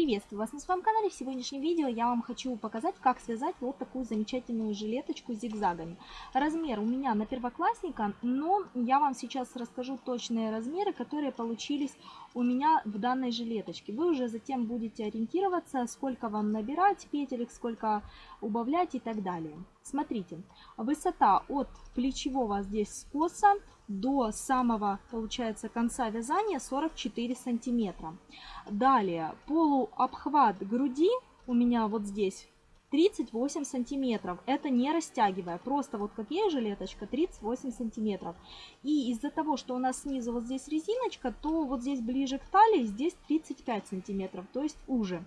Приветствую вас на своем канале. В сегодняшнем видео я вам хочу показать, как связать вот такую замечательную жилеточку зигзагами. Размер у меня на первоклассника, но я вам сейчас расскажу точные размеры, которые получились у меня в данной жилеточке. Вы уже затем будете ориентироваться, сколько вам набирать петелек, сколько убавлять и так далее. Смотрите, высота от плечевого здесь скоса до самого, получается, конца вязания 44 сантиметра. Далее, полуобхват груди у меня вот здесь 38 сантиметров. Это не растягивая, просто вот как есть жилеточка, 38 сантиметров. И из-за того, что у нас снизу вот здесь резиночка, то вот здесь ближе к талии здесь 35 сантиметров, то есть уже.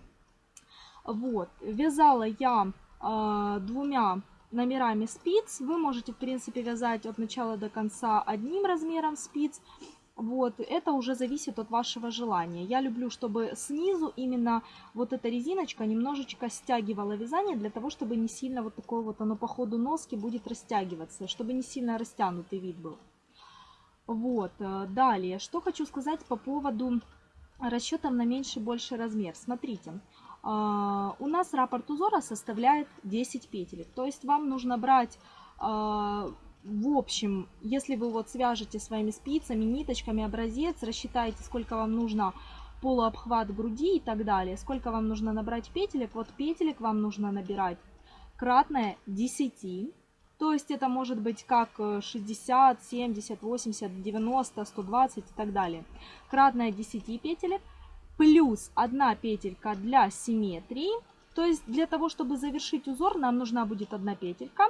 Вот, вязала я э, двумя номерами спиц. Вы можете, в принципе, вязать от начала до конца одним размером спиц. Вот, это уже зависит от вашего желания. Я люблю, чтобы снизу именно вот эта резиночка немножечко стягивала вязание, для того, чтобы не сильно вот такое вот оно по ходу носки будет растягиваться, чтобы не сильно растянутый вид был. Вот, э, далее, что хочу сказать по поводу расчетов на меньший больше размер. Смотрите, у нас раппорт узора составляет 10 петелек. То есть вам нужно брать а, в общем, если вы вот свяжете своими спицами, ниточками образец, рассчитаете, сколько вам нужно полуобхват груди и так далее, сколько вам нужно набрать петелек, вот петелек вам нужно набирать кратное 10. То есть это может быть как 60, 70, 80, 90, 120 и так далее. Кратное 10 петелек плюс 1 петелька для симметрии. То есть для того, чтобы завершить узор, нам нужна будет одна петелька.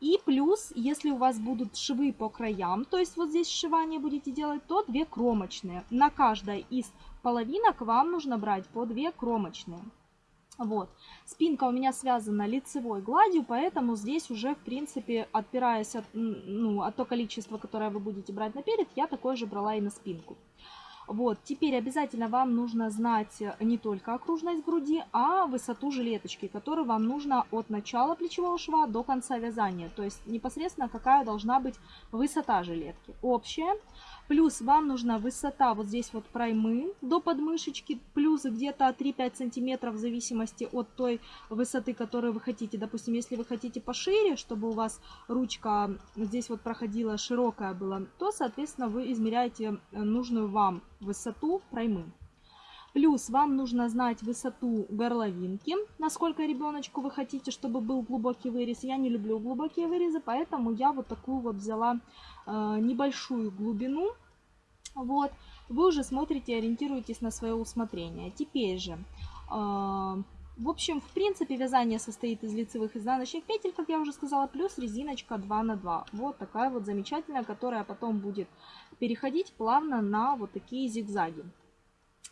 И плюс, если у вас будут швы по краям, то есть вот здесь сшивание будете делать, то 2 кромочные. На каждой из половинок вам нужно брать по 2 кромочные. Вот. Спинка у меня связана лицевой гладью, поэтому здесь уже, в принципе, отпираясь от, ну, от то количества, которое вы будете брать наперед, я такое же брала и на спинку. Вот, теперь обязательно вам нужно знать не только окружность груди, а высоту жилеточки, которую вам нужно от начала плечевого шва до конца вязания. То есть непосредственно какая должна быть высота жилетки. Общая. Плюс вам нужна высота вот здесь вот проймы до подмышечки, плюс где-то 3-5 сантиметров в зависимости от той высоты, которую вы хотите. Допустим, если вы хотите пошире, чтобы у вас ручка здесь вот проходила широкая была, то, соответственно, вы измеряете нужную вам высоту проймы. Плюс вам нужно знать высоту горловинки, насколько ребеночку вы хотите, чтобы был глубокий вырез. Я не люблю глубокие вырезы, поэтому я вот такую вот взяла э, небольшую глубину. Вот, вы уже смотрите, ориентируетесь на свое усмотрение. Теперь же, э, в общем, в принципе, вязание состоит из лицевых и изнаночных петель, как я уже сказала, плюс резиночка 2 на 2. Вот такая вот замечательная, которая потом будет переходить плавно на вот такие зигзаги.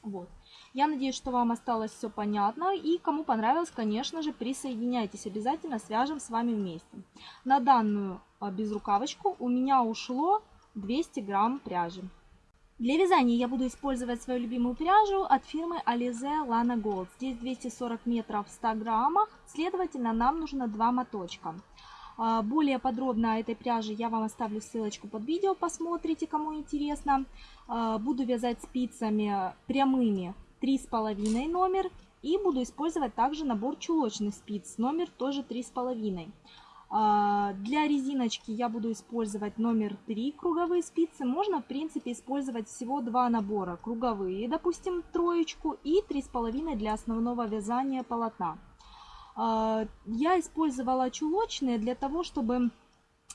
Вот. Я надеюсь, что вам осталось все понятно. И кому понравилось, конечно же, присоединяйтесь обязательно, свяжем с вами вместе. На данную а, безрукавочку у меня ушло 200 грамм пряжи. Для вязания я буду использовать свою любимую пряжу от фирмы Alize Lana Gold. Здесь 240 метров в 100 граммах, следовательно, нам нужно два моточка. А, более подробно о этой пряже я вам оставлю ссылочку под видео, посмотрите, кому интересно. А, буду вязать спицами прямыми 3,5 номер. И буду использовать также набор чулочных спиц, номер тоже 3,5. А, для резиночки я буду использовать номер 3 круговые спицы. Можно, в принципе, использовать всего два набора. Круговые, допустим, троечку и 3,5 для основного вязания полотна. А, я использовала чулочные для того, чтобы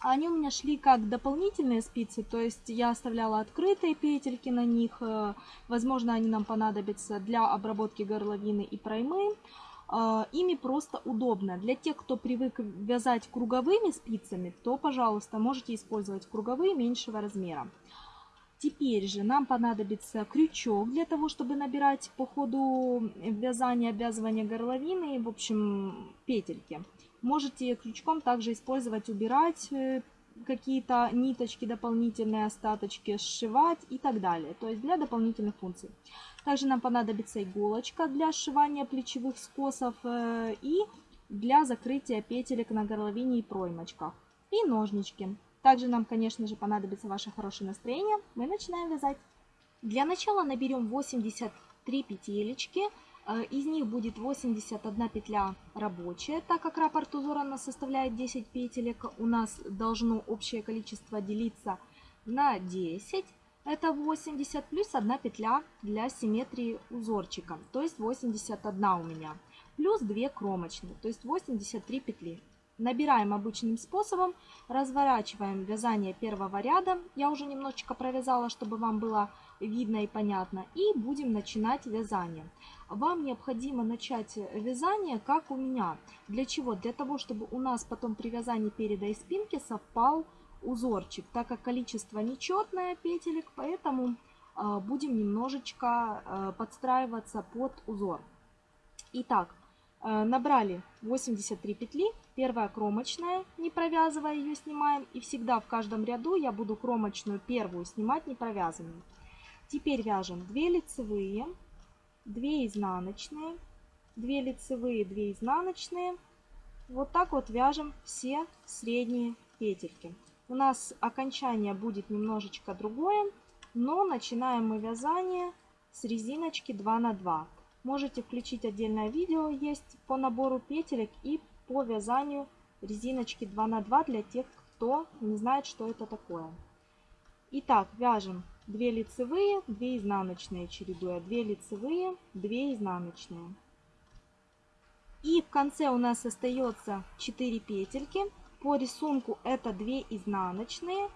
они у меня шли как дополнительные спицы, то есть я оставляла открытые петельки на них. Э, возможно, они нам понадобятся для обработки горловины и проймы. А, ими просто удобно. Для тех, кто привык вязать круговыми спицами, то, пожалуйста, можете использовать круговые меньшего размера. Теперь же нам понадобится крючок для того, чтобы набирать по ходу вязания, обвязывания горловины, в общем, петельки. Можете крючком также использовать, убирать э, какие-то ниточки, дополнительные остаточки, сшивать и так далее. То есть для дополнительных функций. Также нам понадобится иголочка для сшивания плечевых скосов э, и для закрытия петелек на горловине и проймочках. И ножнички. Также нам, конечно же, понадобится ваше хорошее настроение. Мы начинаем вязать. Для начала наберем 83 петелечки из них будет 81 петля рабочая, так как раппорт узора нас составляет 10 петелек. У нас должно общее количество делиться на 10. Это 80 плюс 1 петля для симметрии узорчика, то есть 81 у меня. Плюс 2 кромочные, то есть 83 петли. Набираем обычным способом, разворачиваем вязание первого ряда. Я уже немножечко провязала, чтобы вам было видно и понятно. И будем начинать вязание. Вам необходимо начать вязание, как у меня. Для чего? Для того, чтобы у нас потом при вязании переда и спинки совпал узорчик, так как количество нечетное петелек, поэтому э, будем немножечко э, подстраиваться под узор. Итак, э, набрали 83 петли, первая кромочная, не провязывая ее снимаем, и всегда в каждом ряду я буду кромочную первую снимать не провязанную. Теперь вяжем 2 лицевые, 2 изнаночные, 2 лицевые, 2 изнаночные. Вот так вот вяжем все средние петельки. У нас окончание будет немножечко другое, но начинаем мы вязание с резиночки 2 на 2. Можете включить отдельное видео, есть по набору петелек и по вязанию резиночки 2 на 2 для тех, кто не знает, что это такое. Итак, вяжем 2 лицевые, 2 изнаночные чередуя, 2 лицевые, 2 изнаночные. И в конце у нас остается 4 петельки. По рисунку это 2 изнаночные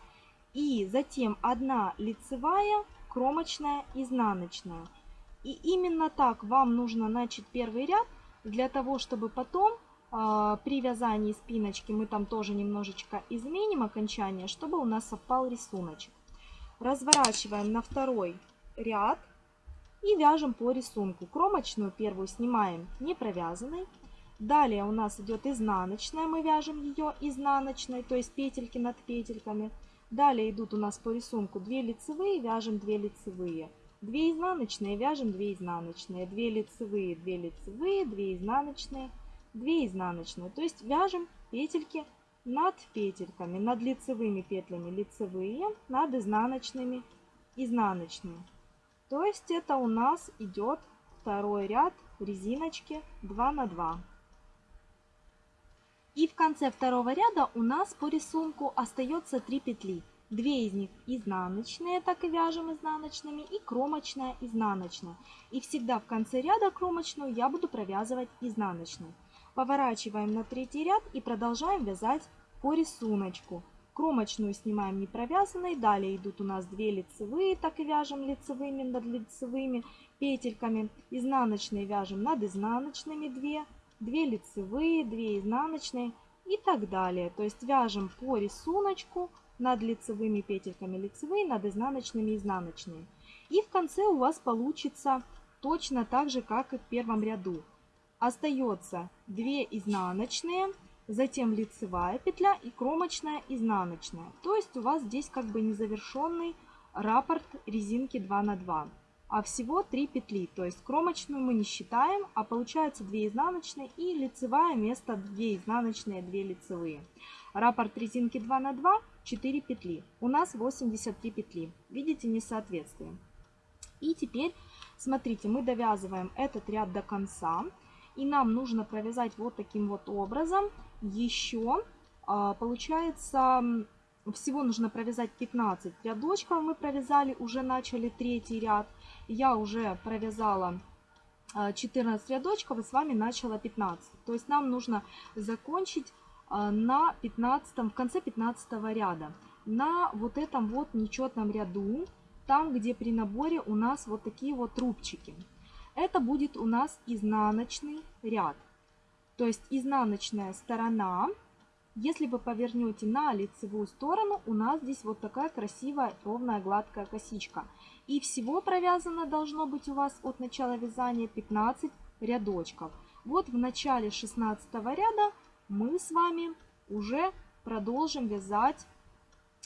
и затем 1 лицевая, кромочная, изнаночная. И именно так вам нужно начать первый ряд, для того, чтобы потом э, при вязании спиночки мы там тоже немножечко изменим окончание, чтобы у нас совпал рисуночек. Разворачиваем на второй ряд и вяжем по рисунку. Кромочную первую снимаем не провязанной, Далее у нас идет изнаночная, мы вяжем ее изнаночной, то есть петельки над петельками. Далее идут у нас по рисунку 2 лицевые, вяжем 2 лицевые. 2 изнаночные, вяжем 2 изнаночные. 2 лицевые, 2 лицевые, 2 изнаночные, 2 изнаночные. То есть вяжем петельки над петельками, над лицевыми петлями лицевые, над изнаночными изнаночные. То есть это у нас идет второй ряд резиночки 2 на 2. И в конце второго ряда у нас по рисунку остается 3 петли. Две из них изнаночные, так и вяжем изнаночными, и кромочная изнаночная. И всегда в конце ряда кромочную я буду провязывать изнаночной. Поворачиваем на третий ряд и продолжаем вязать по рисунку. Кромочную снимаем не провязанной, далее идут у нас 2 лицевые, так и вяжем лицевыми над лицевыми петельками. Изнаночные вяжем над изнаночными 2, 2 лицевые, 2 изнаночные и так далее. То есть вяжем по рисунку над лицевыми петельками лицевые, над изнаночными изнаночные. И в конце у вас получится точно так же, как и в первом ряду. Остается 2 изнаночные, затем лицевая петля и кромочная изнаночная. То есть у вас здесь как бы незавершенный раппорт резинки 2 на 2 а всего 3 петли. То есть кромочную мы не считаем, а получается 2 изнаночные и лицевая вместо 2 изнаночные, 2 лицевые. Раппорт резинки 2 на 2, 4 петли. У нас 83 петли. Видите несоответствие. И теперь, смотрите, мы довязываем этот ряд до конца. И нам нужно провязать вот таким вот образом еще, а, получается, всего нужно провязать 15 рядочков. Мы провязали, уже начали третий ряд я уже провязала 14 а, рядочков и с вами начала 15. То есть нам нужно закончить а, на 15, в конце 15 ряда. На вот этом вот нечетном ряду, там где при наборе у нас вот такие вот трубчики. Это будет у нас изнаночный ряд. То есть изнаночная сторона если вы повернете на лицевую сторону, у нас здесь вот такая красивая ровная гладкая косичка. И всего провязано должно быть у вас от начала вязания 15 рядочков. Вот в начале 16 ряда мы с вами уже продолжим вязать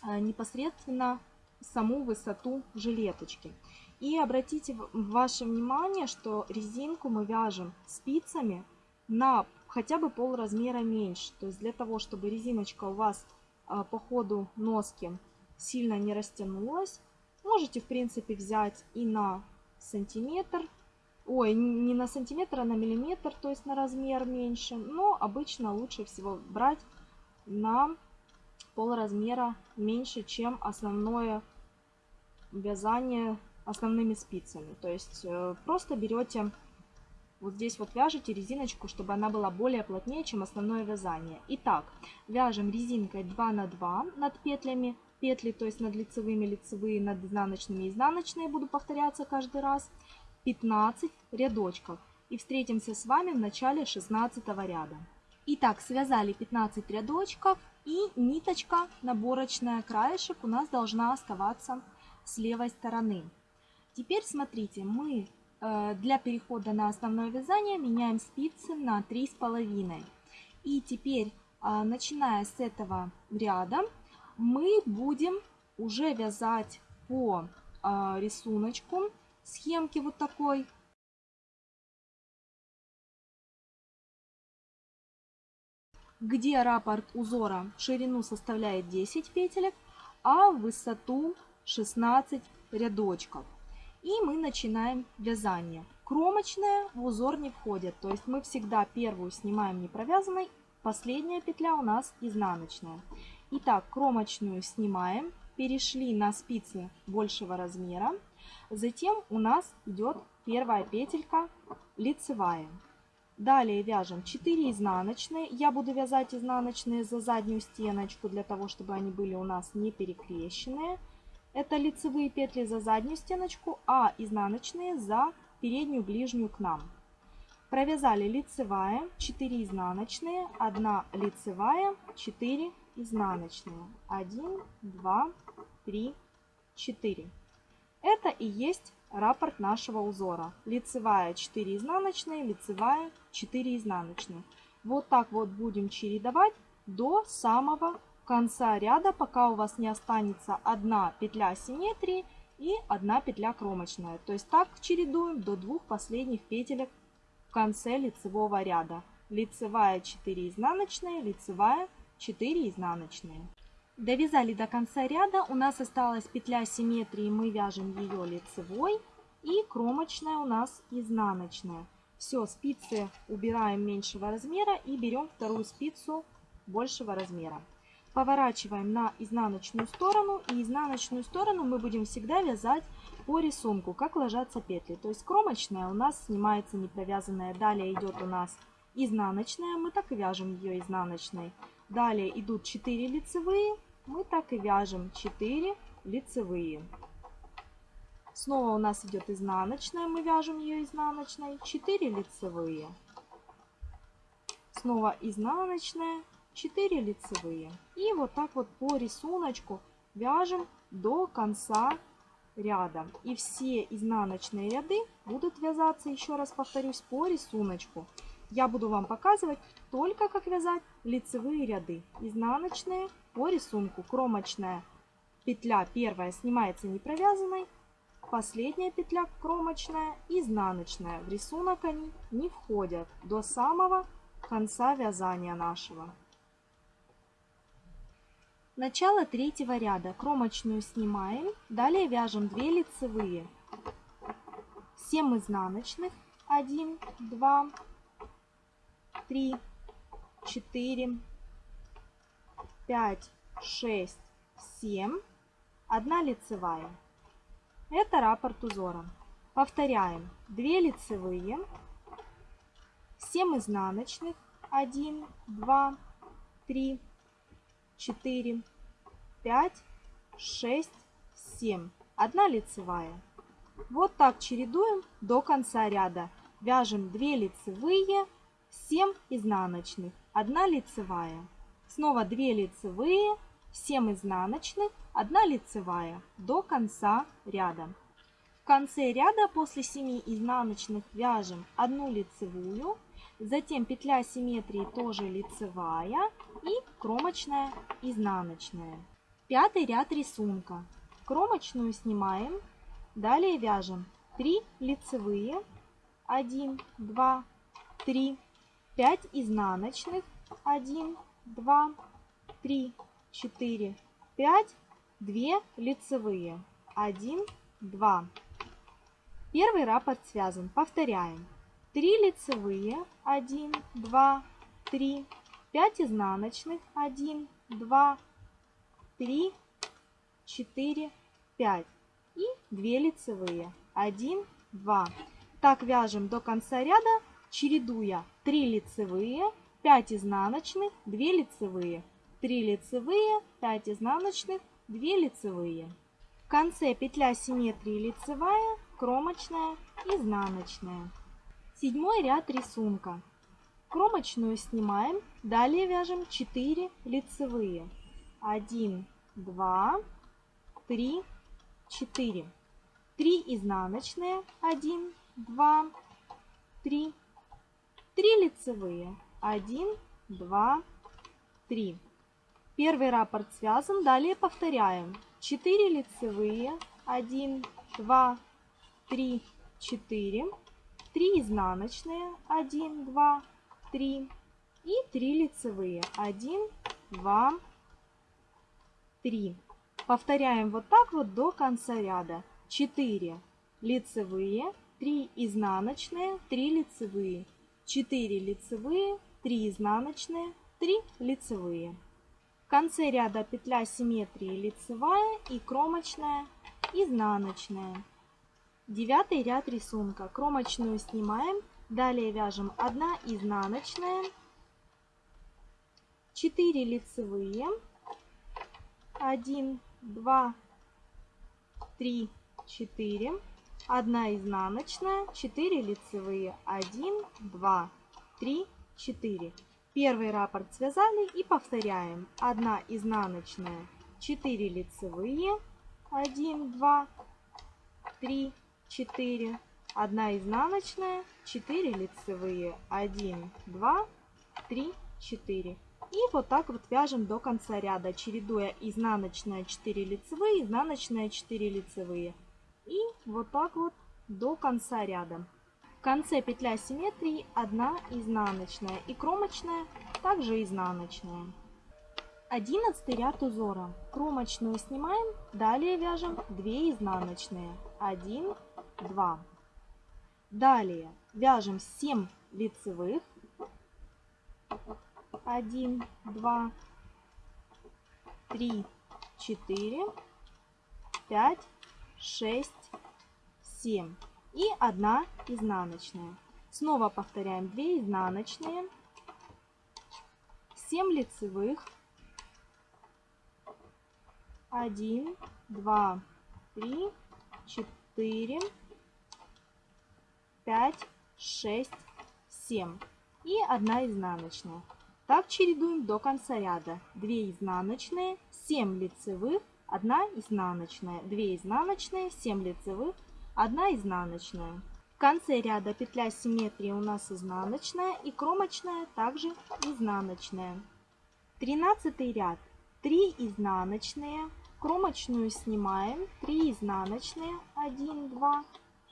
э, непосредственно саму высоту жилеточки. И обратите ваше внимание, что резинку мы вяжем спицами на хотя бы пол размера меньше. То есть для того, чтобы резиночка у вас а, по ходу носки сильно не растянулась, можете в принципе взять и на сантиметр ой, не на сантиметр, а на миллиметр, то есть на размер меньше. Но обычно лучше всего брать на пол размера меньше, чем основное вязание основными спицами. То есть э, просто берете вот здесь вот вяжете резиночку, чтобы она была более плотнее, чем основное вязание. Итак, вяжем резинкой 2 на 2 над петлями. Петли, то есть над лицевыми, лицевые, над изнаночными, изнаночные буду повторяться каждый раз. 15 рядочков. И встретимся с вами в начале 16 ряда. Итак, связали 15 рядочков и ниточка наборочная краешек у нас должна оставаться с левой стороны. Теперь смотрите, мы э, для перехода на основное вязание меняем спицы на 3,5. И теперь, э, начиная с этого ряда, мы будем уже вязать по э, рисунку схемки вот такой где раппорт узора ширину составляет 10 петелек, а высоту 16 рядочков. И мы начинаем вязание. Кромочная в узор не входит, то есть мы всегда первую снимаем не провязанной, последняя петля у нас изнаночная. Итак, кромочную снимаем, перешли на спицы большего размера, затем у нас идет первая петелька лицевая. Далее вяжем 4 изнаночные. Я буду вязать изнаночные за заднюю стеночку, для того, чтобы они были у нас не перекрещенные. Это лицевые петли за заднюю стеночку, а изнаночные за переднюю ближнюю к нам. Провязали лицевая, 4 изнаночные, 1 лицевая, 4 изнаночные. 1, 2, 3, 4. Это и есть раппорт нашего узора. Лицевая 4 изнаночные, лицевая 4 изнаночные. Вот так вот будем чередовать до самого конца ряда, пока у вас не останется одна петля симметрии и одна петля кромочная. То есть так чередуем до двух последних петелек в конце лицевого ряда. Лицевая 4 изнаночные, лицевая 4 изнаночные. Довязали до конца ряда, у нас осталась петля симметрии, мы вяжем ее лицевой и кромочная у нас изнаночная. Все, спицы убираем меньшего размера и берем вторую спицу большего размера. Поворачиваем на изнаночную сторону и изнаночную сторону мы будем всегда вязать по рисунку, как ложатся петли. То есть кромочная у нас снимается не провязанная, далее идет у нас изнаночная, мы так и вяжем ее изнаночной. Далее идут 4 лицевые, мы так и вяжем 4 лицевые. Снова у нас идет изнаночная, мы вяжем ее изнаночной, 4 лицевые. Снова изнаночная, 4 лицевые. И вот так вот по рисунку вяжем до конца ряда. И все изнаночные ряды будут вязаться, еще раз повторюсь, по рисунку. Я буду вам показывать только как вязать лицевые ряды. Изнаночные по рисунку. Кромочная петля первая снимается не провязанной. Последняя петля кромочная, изнаночная. В рисунок они не входят до самого конца вязания нашего. Начало третьего ряда. Кромочную снимаем. Далее вяжем 2 лицевые. 7 изнаночных. 1, 2, 3, 4, 5, 6, 7. Одна лицевая. Это раппорт узора. Повторяем. 2 лицевые, 7 изнаночных, 1, 2, 3, 4, 5, 6, 7. Одна лицевая. Вот так чередуем до конца ряда. Вяжем 2 лицевые, 7 изнаночных, 1 лицевая. Снова 2 лицевые, 7 изнаночных, 1 лицевая до конца ряда. В конце ряда после 7 изнаночных вяжем 1 лицевую, затем петля симметрии тоже лицевая и кромочная изнаночная. Пятый ряд рисунка. Кромочную снимаем, далее вяжем 3 лицевые, 1, 2, 3, 5 изнаночных, 1, 2, 3, 4, 5, 2 лицевые, 1, 2. Первый раппорт связан. Повторяем. 3 лицевые, 1, 2, 3, 5 изнаночных, 1, 2, 3, 4, 5 и 2 лицевые, 1, 2. Так вяжем до конца ряда, чередуя 3 лицевые, 5 изнаночных, 2 лицевые, 3 лицевые, 5 изнаночных, 2 лицевые. В конце петля симметрии лицевая, кромочная, изнаночная. Седьмой ряд рисунка. Кромочную снимаем, далее вяжем 4 лицевые. 1, 2, 3, 4. 3 изнаночные, 1, 2, 3. 3 лицевые, 1, 2, 3. Первый раппорт связан, далее повторяем. 4 лицевые, 1, 2, 3, 4, 3 изнаночные, 1, 2, 3 и 3 лицевые, 1, 2, 3. Повторяем вот так вот до конца ряда. 4 лицевые, 3 изнаночные, 3 лицевые, 4 лицевые, 3 изнаночные, 3 лицевые. В конце ряда петля симметрии лицевая и кромочная, изнаночная. Девятый ряд рисунка. Кромочную снимаем. Далее вяжем 1 изнаночная, 4 лицевые, 1, 2, 3, 4, 1 изнаночная, 4 лицевые, 1, 2, 3, 4. Первый раппорт связали и повторяем. 1 изнаночная, 4 лицевые, 1, 2, 3, 4, 1 изнаночная, 4 лицевые, 1, 2, 3, 4. И вот так вот вяжем до конца ряда, чередуя изнаночная 4 лицевые, изнаночная 4 лицевые. И вот так вот до конца ряда. В конце петля симметрии 1 изнаночная и кромочная, также изнаночная. 11 ряд узора. Кромочную снимаем, далее вяжем 2 изнаночные. 1, 2. Далее вяжем 7 лицевых. 1, 2, 3, 4, 5, 6, 7. И 1 изнаночная. Снова повторяем 2 изнаночные, 7 лицевых, 1, 2, 3, 4, 5, 6, 7 и 1 изнаночная. Так чередуем до конца ряда. 2 изнаночные, 7 лицевых, 1 изнаночная, 2 изнаночные, 7 лицевых, 1 изнаночная. В конце ряда петля симметрии у нас изнаночная и кромочная также изнаночная. 13 ряд 3 изнаночные, кромочную снимаем, 3 изнаночные, 1, 2,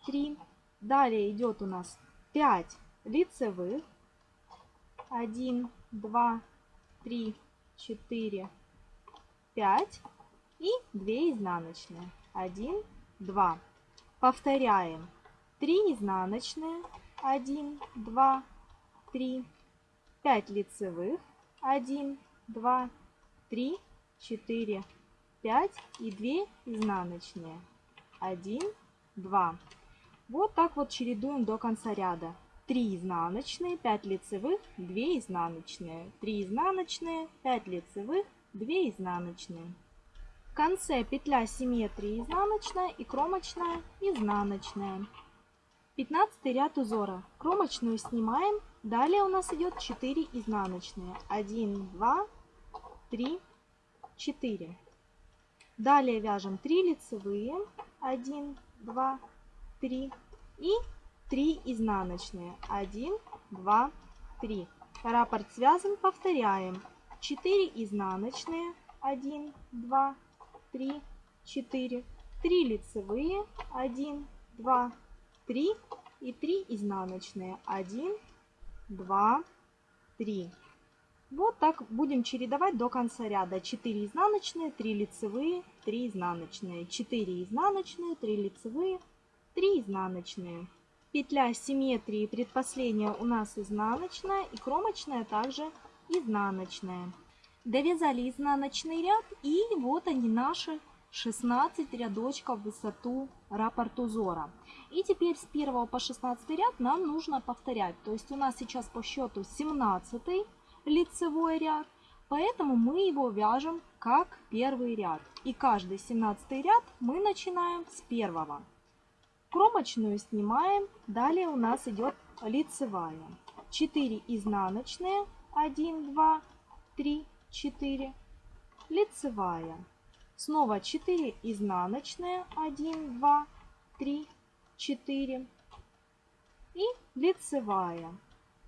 3. Далее идет у нас 5 лицевых, 1, 2, 3, 4, 5 и 2 изнаночные, 1, 2. Повторяем 3 изнаночные, 1, 2, 3, 5 лицевых, 1, 2, 3, 4, 5 и 2 изнаночные. 1, 2. Вот так вот чередуем до конца ряда. 3 изнаночные, 5 лицевых, 2 изнаночные. 3 изнаночные, 5 лицевых, 2 изнаночные. В конце петля симметрии изнаночная и кромочная изнаночная. 15 ряд узора. Кромочную снимаем. Далее у нас идет 4 изнаночные. 1, 2, 3, 4. Далее вяжем 3 лицевые, 1, 2, 3 и 3 изнаночные, 1, 2, 3. Раппорт связан, повторяем. 4 изнаночные, 1, 2, 3, 4. 3 лицевые, 1, 2, 3 и 3 изнаночные, 1, 2, 3. Вот так будем чередовать до конца ряда. 4 изнаночные, 3 лицевые, 3 изнаночные, 4 изнаночные, 3 лицевые, 3 изнаночные. Петля симметрии предпоследняя у нас изнаночная и кромочная также изнаночная. Довязали изнаночный ряд и вот они наши 16 рядочков в высоту раппорт узора. И теперь с 1 по 16 ряд нам нужно повторять. То есть у нас сейчас по счету 17 лицевой ряд, поэтому мы его вяжем как первый ряд. И каждый 17 ряд мы начинаем с первого. Кромочную снимаем, далее у нас идет лицевая. 4 изнаночные, 1, 2, 3, 4, лицевая. Снова 4 изнаночные, 1, 2, 3, 4 и лицевая.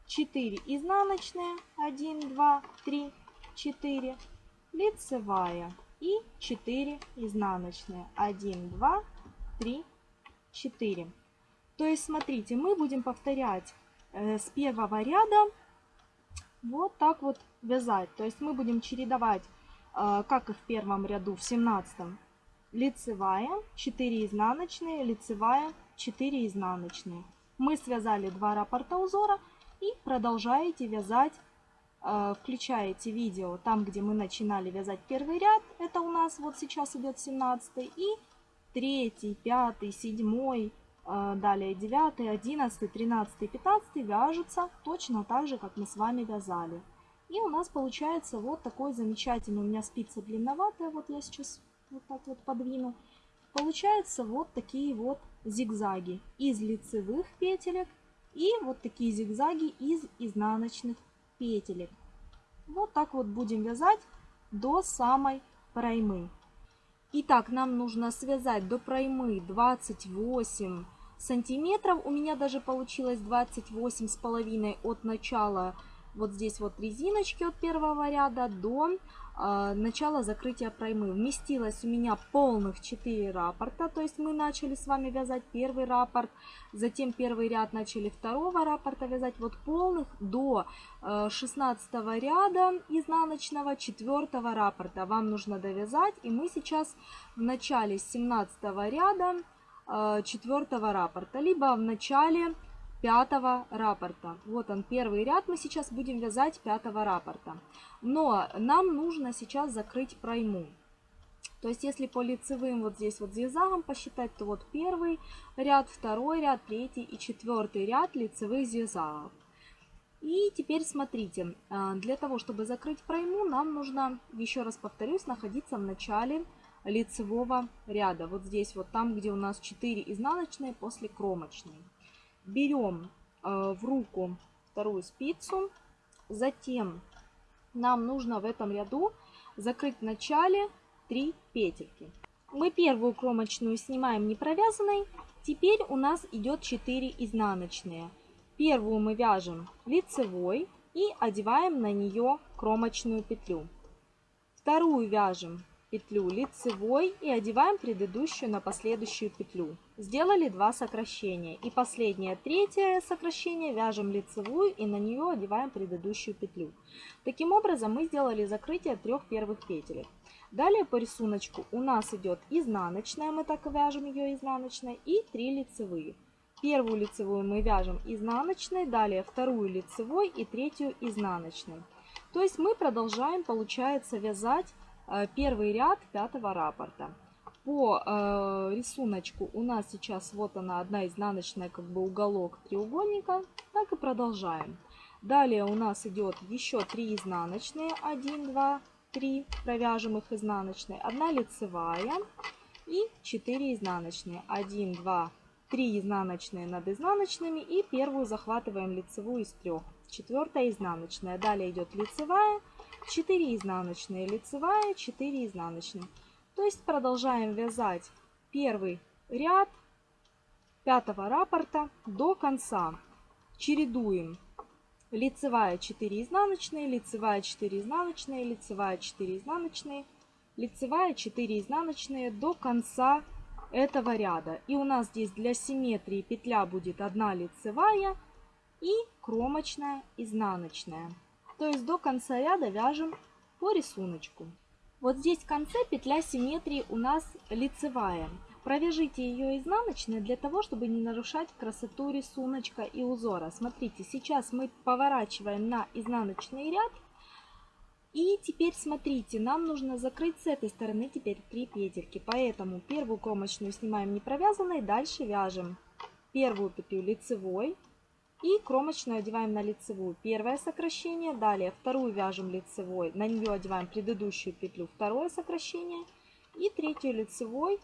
4 изнаночные, 1, 2, 3, 4, лицевая и 4 изнаночные, 1, 2, 3, 4. То есть, смотрите, мы будем повторять э, с первого ряда вот так вот вязать. То есть мы будем чередовать а, как и в первом ряду, в 17 лицевая, 4 изнаночные, лицевая, 4 изнаночные. Мы связали два раппорта узора и продолжаете вязать, а, включаете видео там, где мы начинали вязать первый ряд, это у нас вот сейчас идет 17 и 3, 5, 7, далее 9, 11, 13, 15 вяжутся точно так же, как мы с вами вязали. И у нас получается вот такой замечательный, у меня спица длинноватая, вот я сейчас вот так вот подвину. Получается вот такие вот зигзаги из лицевых петелек и вот такие зигзаги из изнаночных петелек. Вот так вот будем вязать до самой проймы. Итак, нам нужно связать до проймы 28 сантиметров. У меня даже получилось 28 с половиной от начала вот здесь вот резиночки от первого ряда до э, начала закрытия проймы. Вместилось у меня полных 4 раппорта, то есть мы начали с вами вязать первый раппорт, затем первый ряд начали второго раппорта вязать, вот полных до э, 16 ряда изнаночного 4 раппорта вам нужно довязать, и мы сейчас в начале 17 ряда э, 4 раппорта, либо в начале пятого раппорта. Вот он, первый ряд мы сейчас будем вязать пятого раппорта. Но нам нужно сейчас закрыть пройму. То есть, если по лицевым вот здесь вот зигзагом посчитать, то вот первый ряд, второй ряд, третий и четвертый ряд лицевых зигзагов. И теперь смотрите, а, для того, чтобы закрыть пройму, нам нужно, еще раз повторюсь, находиться в начале лицевого ряда. Вот здесь вот там, где у нас 4 изнаночные после кромочной берем э, в руку вторую спицу, затем нам нужно в этом ряду закрыть в начале 3 петельки. Мы первую кромочную снимаем не провязанной, теперь у нас идет 4 изнаночные. Первую мы вяжем лицевой и одеваем на нее кромочную петлю. Вторую вяжем петлю лицевой и одеваем предыдущую на последующую петлю. Сделали два сокращения. И последнее, третье сокращение вяжем лицевую и на нее одеваем предыдущую петлю. Таким образом мы сделали закрытие трех первых петель. Далее по рисунку у нас идет изнаночная, мы так вяжем ее изнаночной, и три лицевые. Первую лицевую мы вяжем изнаночной, далее вторую лицевой и третью изнаночной. То есть мы продолжаем, получается, вязать Э, первый ряд пятого раппорта. По э, рисунку у нас сейчас вот она одна изнаночная, как бы уголок треугольника. Так и продолжаем. Далее у нас идет еще 3 изнаночные. 1, 2, 3. Провяжем их изнаночной. Одна лицевая и 4 изнаночные. 1, 2, 3 изнаночные над изнаночными. И первую захватываем лицевую из трех. Четвертая изнаночная. Далее идет лицевая 4 изнаночные, лицевая, 4 изнаночные. То есть продолжаем вязать первый ряд пятого раппорта до конца. Чередуем лицевая 4 изнаночные, лицевая 4 изнаночные, лицевая 4 изнаночные, лицевая 4 изнаночные до конца этого ряда. И у нас здесь для симметрии петля будет одна лицевая и кромочная изнаночная. То есть до конца ряда вяжем по рисунку. Вот здесь в конце петля симметрии у нас лицевая. Провяжите ее изнаночной для того, чтобы не нарушать красоту рисуночка и узора. Смотрите, сейчас мы поворачиваем на изнаночный ряд. И теперь смотрите, нам нужно закрыть с этой стороны теперь 3 петельки. Поэтому первую кромочную снимаем не провязанной, дальше вяжем первую петлю лицевой и кромочную одеваем на лицевую. Первое сокращение, далее вторую вяжем лицевой, на нее одеваем предыдущую петлю, второе сокращение и третью лицевой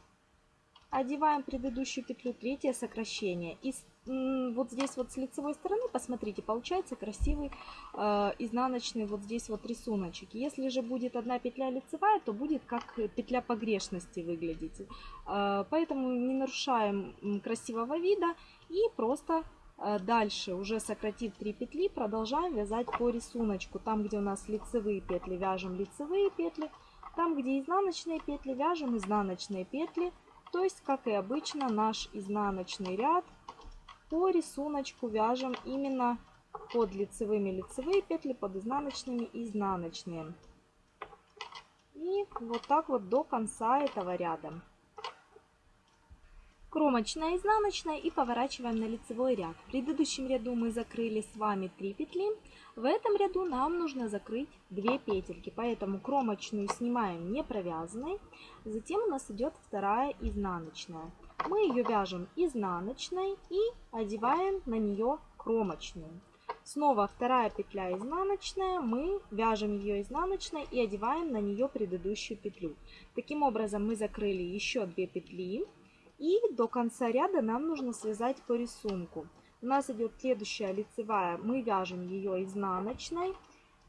одеваем предыдущую петлю, третье сокращение. И вот здесь вот с лицевой стороны, посмотрите, получается красивый э, изнаночный вот здесь вот рисуночек. Если же будет одна петля лицевая, то будет как петля погрешности выглядеть. Э, поэтому не нарушаем красивого вида и просто дальше, уже сократив 3 петли, продолжаем вязать по рисунку. Там, где у нас лицевые петли, вяжем лицевые петли. Там, где изнаночные петли, вяжем изнаночные петли. То есть, как и обычно, наш изнаночный ряд по рисунку вяжем именно под лицевыми лицевые петли, под изнаночными изнаночные. И вот так вот до конца этого ряда. Кромочная, изнаночная и поворачиваем на лицевой ряд. В предыдущем ряду мы закрыли с вами 3 петли. В этом ряду нам нужно закрыть 2 петельки, поэтому кромочную снимаем не провязанной. Затем у нас идет вторая изнаночная. Мы ее вяжем изнаночной и одеваем на нее кромочную. Снова вторая петля изнаночная, мы вяжем ее изнаночной и одеваем на нее предыдущую петлю. Таким образом мы закрыли еще 2 петли и до конца ряда нам нужно связать по рисунку. У нас идет следующая лицевая, мы вяжем ее изнаночной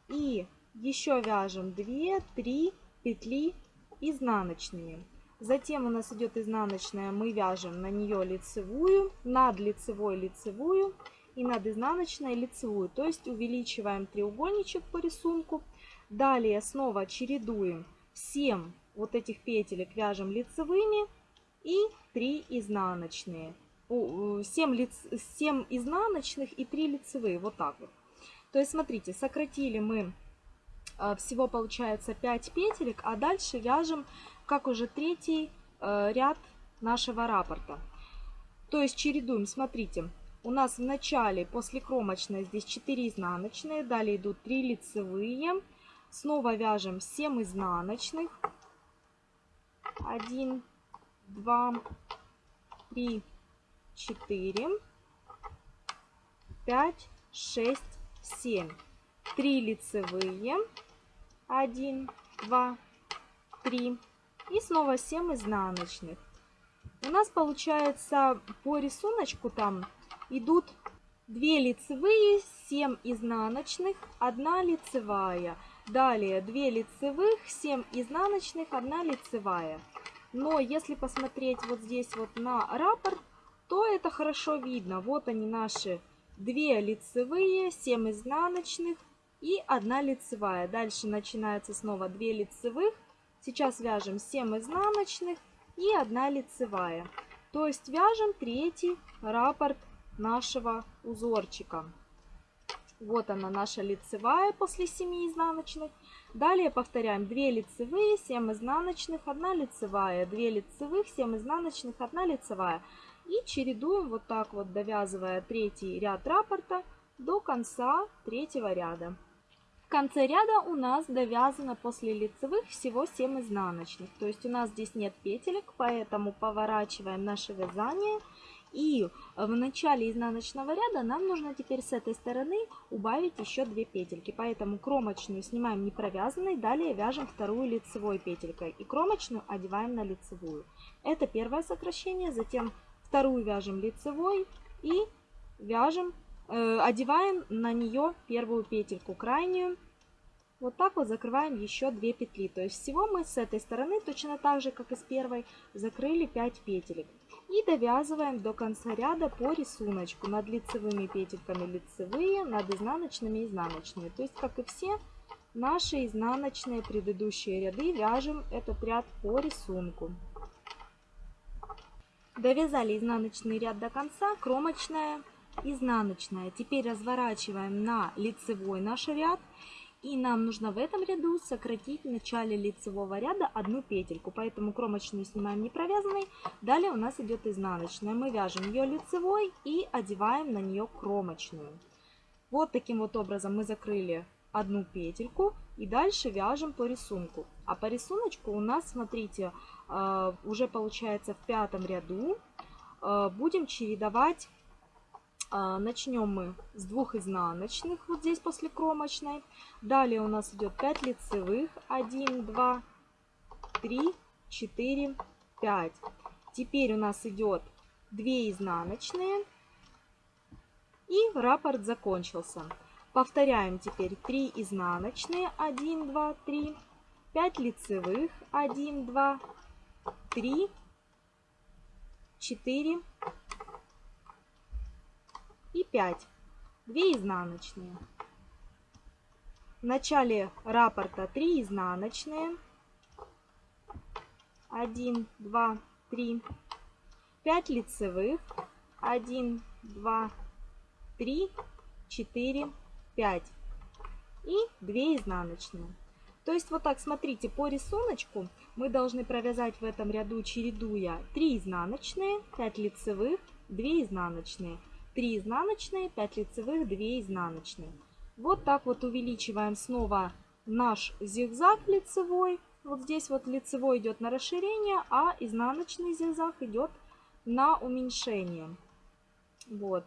и еще вяжем 2-3 петли изнаночными. Затем у нас идет изнаночная, мы вяжем на нее лицевую, над лицевой лицевую и над изнаночной лицевую. То есть увеличиваем треугольничек по рисунку. Далее снова чередуем 7 вот этих петелек вяжем лицевыми и 3 изнаночные. 7, лиц, 7 изнаночных и 3 лицевые. Вот так вот. То есть, смотрите, сократили мы э, всего получается 5 петелек, а дальше вяжем как уже третий э, ряд нашего рапорта. То есть чередуем, смотрите, у нас в начале после кромочной здесь 4 изнаночные, далее идут 3 лицевые, снова вяжем 7 изнаночных, 1, 2, 3, 4, 5, 6, 7, 3 лицевые, 1, 2, 3, и снова 7 изнаночных. У нас получается по рисунку там идут 2 лицевые, 7 изнаночных, 1 лицевая. Далее 2 лицевых, 7 изнаночных, 1 лицевая. Но если посмотреть вот здесь вот на раппорт, то это хорошо видно. Вот они наши 2 лицевые, 7 изнаночных и 1 лицевая. Дальше начинается снова 2 лицевых, Сейчас вяжем 7 изнаночных и 1 лицевая. То есть вяжем третий раппорт нашего узорчика. Вот она наша лицевая после 7 изнаночных. Далее повторяем 2 лицевые, 7 изнаночных, 1 лицевая, 2 лицевых, 7 изнаночных, 1 лицевая. И чередуем вот так вот, довязывая третий ряд раппорта до конца третьего ряда. В конце ряда у нас довязано после лицевых всего 7 изнаночных. То есть у нас здесь нет петелек, поэтому поворачиваем наше вязание. И в начале изнаночного ряда нам нужно теперь с этой стороны убавить еще 2 петельки. Поэтому кромочную снимаем не провязанной, далее вяжем вторую лицевой петелькой. И кромочную одеваем на лицевую. Это первое сокращение, затем вторую вяжем лицевой и вяжем Э, одеваем на нее первую петельку крайнюю. Вот так вот закрываем еще 2 петли. То есть всего мы с этой стороны, точно так же, как и с первой, закрыли 5 петелек. И довязываем до конца ряда по рисунку. Над лицевыми петельками лицевые, над изнаночными изнаночные. То есть, как и все наши изнаночные предыдущие ряды, вяжем этот ряд по рисунку. Довязали изнаночный ряд до конца, кромочная изнаночная. Теперь разворачиваем на лицевой наш ряд. И нам нужно в этом ряду сократить в начале лицевого ряда одну петельку. Поэтому кромочную снимаем не провязанной. Далее у нас идет изнаночная. Мы вяжем ее лицевой и одеваем на нее кромочную. Вот таким вот образом мы закрыли одну петельку и дальше вяжем по рисунку. А по рисунку у нас, смотрите, э, уже получается в пятом ряду э, будем чередовать начнем мы с двух изнаночных, вот здесь после кромочной. Далее у нас идет 5 лицевых. 1, 2, 3, 4, 5. Теперь у нас идет 2 изнаночные. И раппорт закончился. Повторяем теперь 3 изнаночные. 1, 2, 3. 5 лицевых. 1, 2, 3, 4, и 5. 2 изнаночные. В начале раппорта 3 изнаночные. 1, 2, 3. 5 лицевых. 1, 2, 3, 4, 5. И 2 изнаночные. То есть вот так, смотрите, по рисунку мы должны провязать в этом ряду, чередуя 3 изнаночные, 5 лицевых, 2 изнаночные. 3 изнаночные, 5 лицевых, 2 изнаночные. Вот так вот увеличиваем снова наш зигзаг лицевой. Вот здесь вот лицевой идет на расширение, а изнаночный зигзаг идет на уменьшение. Вот.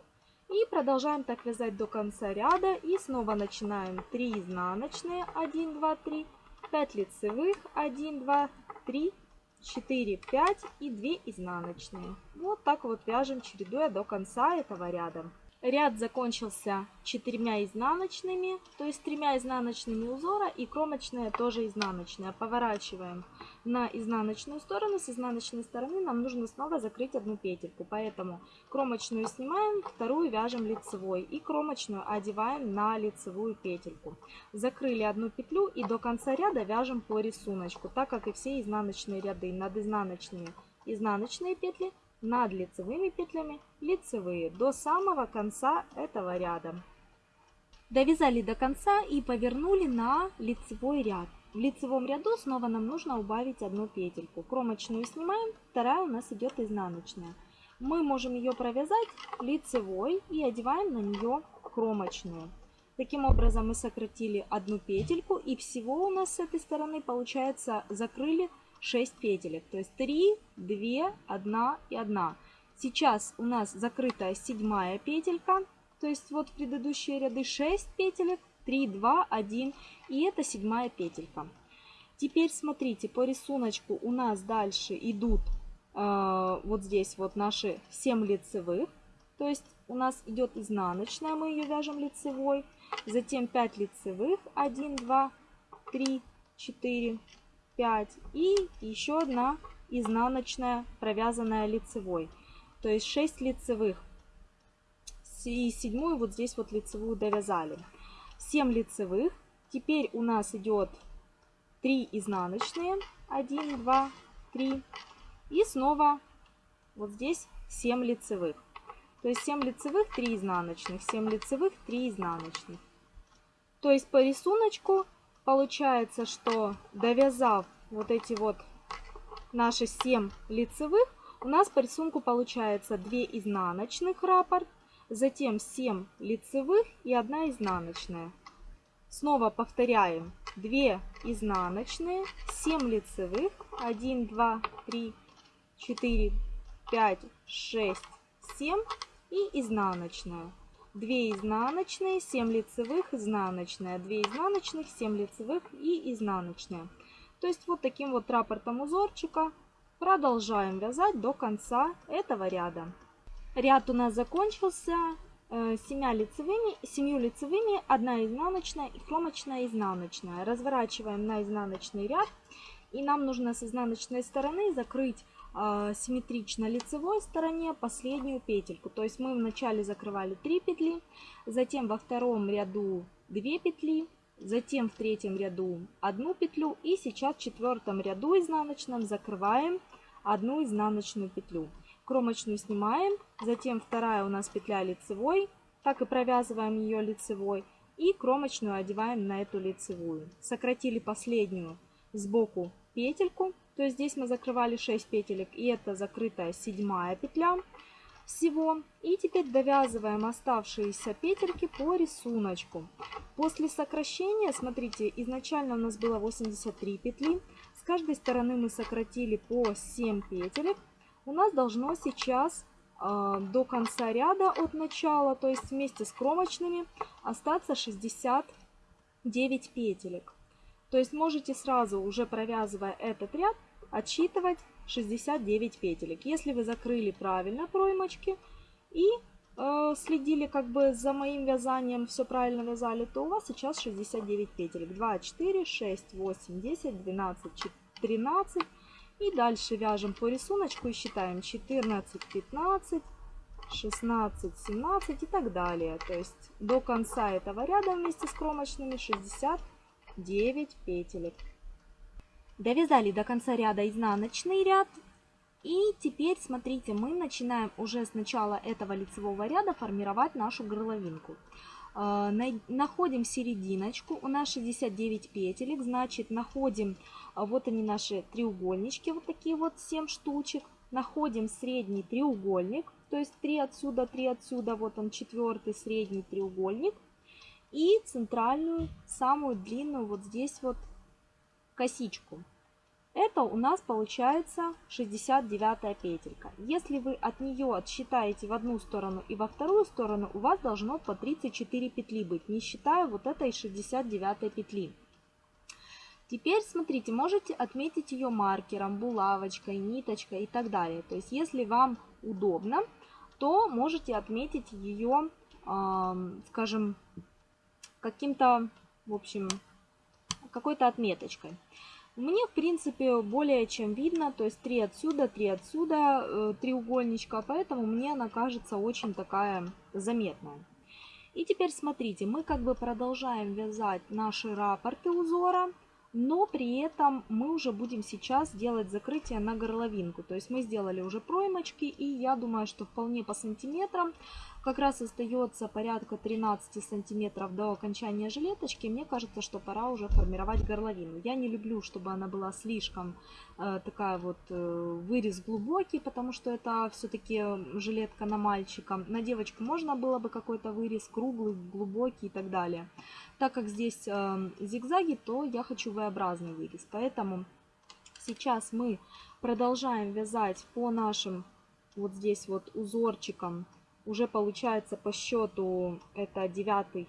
И продолжаем так вязать до конца ряда. И снова начинаем 3 изнаночные, 1, 2, 3, 5 лицевых, 1, 2, 3, 4, 5 и 2 изнаночные. Вот так вот вяжем, чередуя до конца этого ряда. Ряд закончился четырьмя изнаночными, то есть тремя изнаночными узора и кромочная тоже изнаночная. Поворачиваем на изнаночную сторону. С изнаночной стороны нам нужно снова закрыть одну петельку. Поэтому кромочную снимаем, вторую вяжем лицевой и кромочную одеваем на лицевую петельку. Закрыли одну петлю и до конца ряда вяжем по рисунку, так как и все изнаночные ряды. Над изнаночными изнаночные петли, над лицевыми петлями лицевые до самого конца этого ряда. Довязали до конца и повернули на лицевой ряд. В лицевом ряду снова нам нужно убавить одну петельку. Кромочную снимаем, вторая у нас идет изнаночная. Мы можем ее провязать лицевой и одеваем на нее кромочную. Таким образом мы сократили одну петельку и всего у нас с этой стороны получается закрыли 6 петелек. То есть 3, 2, 1 и 1. Сейчас у нас закрытая седьмая петелька. То есть вот предыдущие ряды 6 петелек, 3, 2, 1 и это седьмая петелька. Теперь смотрите, по рисунку у нас дальше идут э, вот здесь вот наши 7 лицевых. То есть у нас идет изнаночная, мы ее вяжем лицевой. Затем 5 лицевых, 1, 2, 3, 4, 5 и еще одна изнаночная, провязанная лицевой. То есть 6 лицевых. И седьмую вот здесь вот лицевую довязали. 7 лицевых. Теперь у нас идет 3 изнаночные. 1, 2, 3. И снова вот здесь 7 лицевых. То есть 7 лицевых, 3 изнаночных. 7 лицевых, 3 изнаночных. То есть по рисунку Получается, что довязав вот эти вот наши 7 лицевых, у нас по рисунку получается 2 изнаночных раппорт, затем 7 лицевых и 1 изнаночная. Снова повторяем 2 изнаночные, 7 лицевых, 1, 2, 3, 4, 5, 6, 7 и изнаночная. 2 изнаночные, 7 лицевых, изнаночная, 2 изнаночных, 7 лицевых и изнаночная. То есть вот таким вот раппортом узорчика продолжаем вязать до конца этого ряда. Ряд у нас закончился 7 э, лицевыми, 7 лицевыми, 1 изнаночная и кромочная изнаночная. Разворачиваем на изнаночный ряд и нам нужно с изнаночной стороны закрыть симметрично лицевой стороне последнюю петельку. То есть мы вначале закрывали 3 петли, затем во втором ряду 2 петли, затем в третьем ряду 1 петлю и сейчас в четвертом ряду изнаночном закрываем одну изнаночную петлю. Кромочную снимаем, затем вторая у нас петля лицевой, так и провязываем ее лицевой. И кромочную одеваем на эту лицевую. Сократили последнюю сбоку петельку. То есть здесь мы закрывали 6 петелек. И это закрытая седьмая петля всего. И теперь довязываем оставшиеся петельки по рисунку. После сокращения, смотрите, изначально у нас было 83 петли. С каждой стороны мы сократили по 7 петелек. У нас должно сейчас э, до конца ряда от начала, то есть вместе с кромочными, остаться 69 петелек. То есть можете сразу, уже провязывая этот ряд, отсчитывать 69 петелек. Если вы закрыли правильно проймочки и э, следили как бы за моим вязанием, все правильно вязали, то у вас сейчас 69 петелек. 2, 4, 6, 8, 10, 12, 13. И дальше вяжем по рисунку и считаем 14, 15, 16, 17 и так далее. То есть до конца этого ряда вместе с кромочными 69 петелек. Довязали до конца ряда изнаночный ряд. И теперь, смотрите, мы начинаем уже с начала этого лицевого ряда формировать нашу горловинку. А, находим серединочку, у нас 69 петелек, значит находим, а, вот они наши треугольнички, вот такие вот 7 штучек. Находим средний треугольник, то есть 3 отсюда, 3 отсюда, вот он четвертый средний треугольник. И центральную, самую длинную вот здесь вот косичку. Это у нас получается 69 петелька. Если вы от нее отсчитаете в одну сторону и во вторую сторону, у вас должно по 34 петли быть, не считая вот этой 69 петли. Теперь, смотрите, можете отметить ее маркером, булавочкой, ниточкой и так далее. То есть, если вам удобно, то можете отметить ее, э, скажем, каким-то, в общем, какой-то отметочкой. Мне, в принципе, более чем видно, то есть 3 отсюда, 3 отсюда, э, треугольничка, поэтому мне она кажется очень такая заметная. И теперь смотрите, мы как бы продолжаем вязать наши рапорты узора, но при этом мы уже будем сейчас делать закрытие на горловинку. То есть мы сделали уже проймочки, и я думаю, что вполне по сантиметрам как раз остается порядка 13 сантиметров до окончания жилеточки. Мне кажется, что пора уже формировать горловину. Я не люблю, чтобы она была слишком э, такая вот э, вырез глубокий, потому что это все-таки жилетка на мальчика. На девочку можно было бы какой-то вырез круглый, глубокий и так далее. Так как здесь э, зигзаги, то я хочу V-образный вырез. Поэтому сейчас мы продолжаем вязать по нашим вот здесь вот узорчикам уже получается по счету это девятый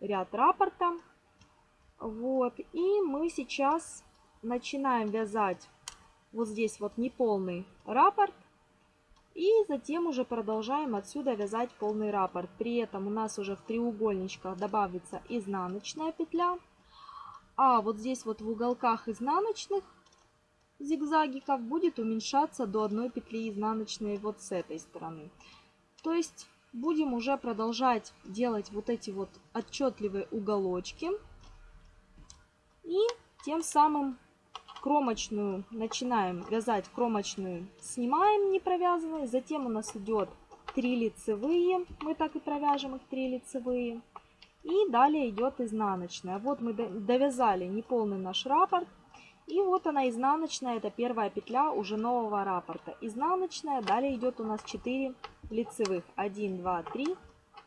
ряд рапорта. Вот, и мы сейчас начинаем вязать вот здесь вот неполный раппорт. И затем уже продолжаем отсюда вязать полный раппорт. При этом у нас уже в треугольничках добавится изнаночная петля. А вот здесь вот в уголках изнаночных зигзагиков будет уменьшаться до одной петли изнаночной вот с этой стороны. То есть будем уже продолжать делать вот эти вот отчетливые уголочки. И тем самым кромочную начинаем вязать кромочную, снимаем не провязанные. Затем у нас идет 3 лицевые, мы так и провяжем их 3 лицевые. И далее идет изнаночная. Вот мы довязали неполный наш раппорт. И вот она изнаночная, это первая петля уже нового раппорта. Изнаночная, далее идет у нас 4 лицевых. 1, 2, 3,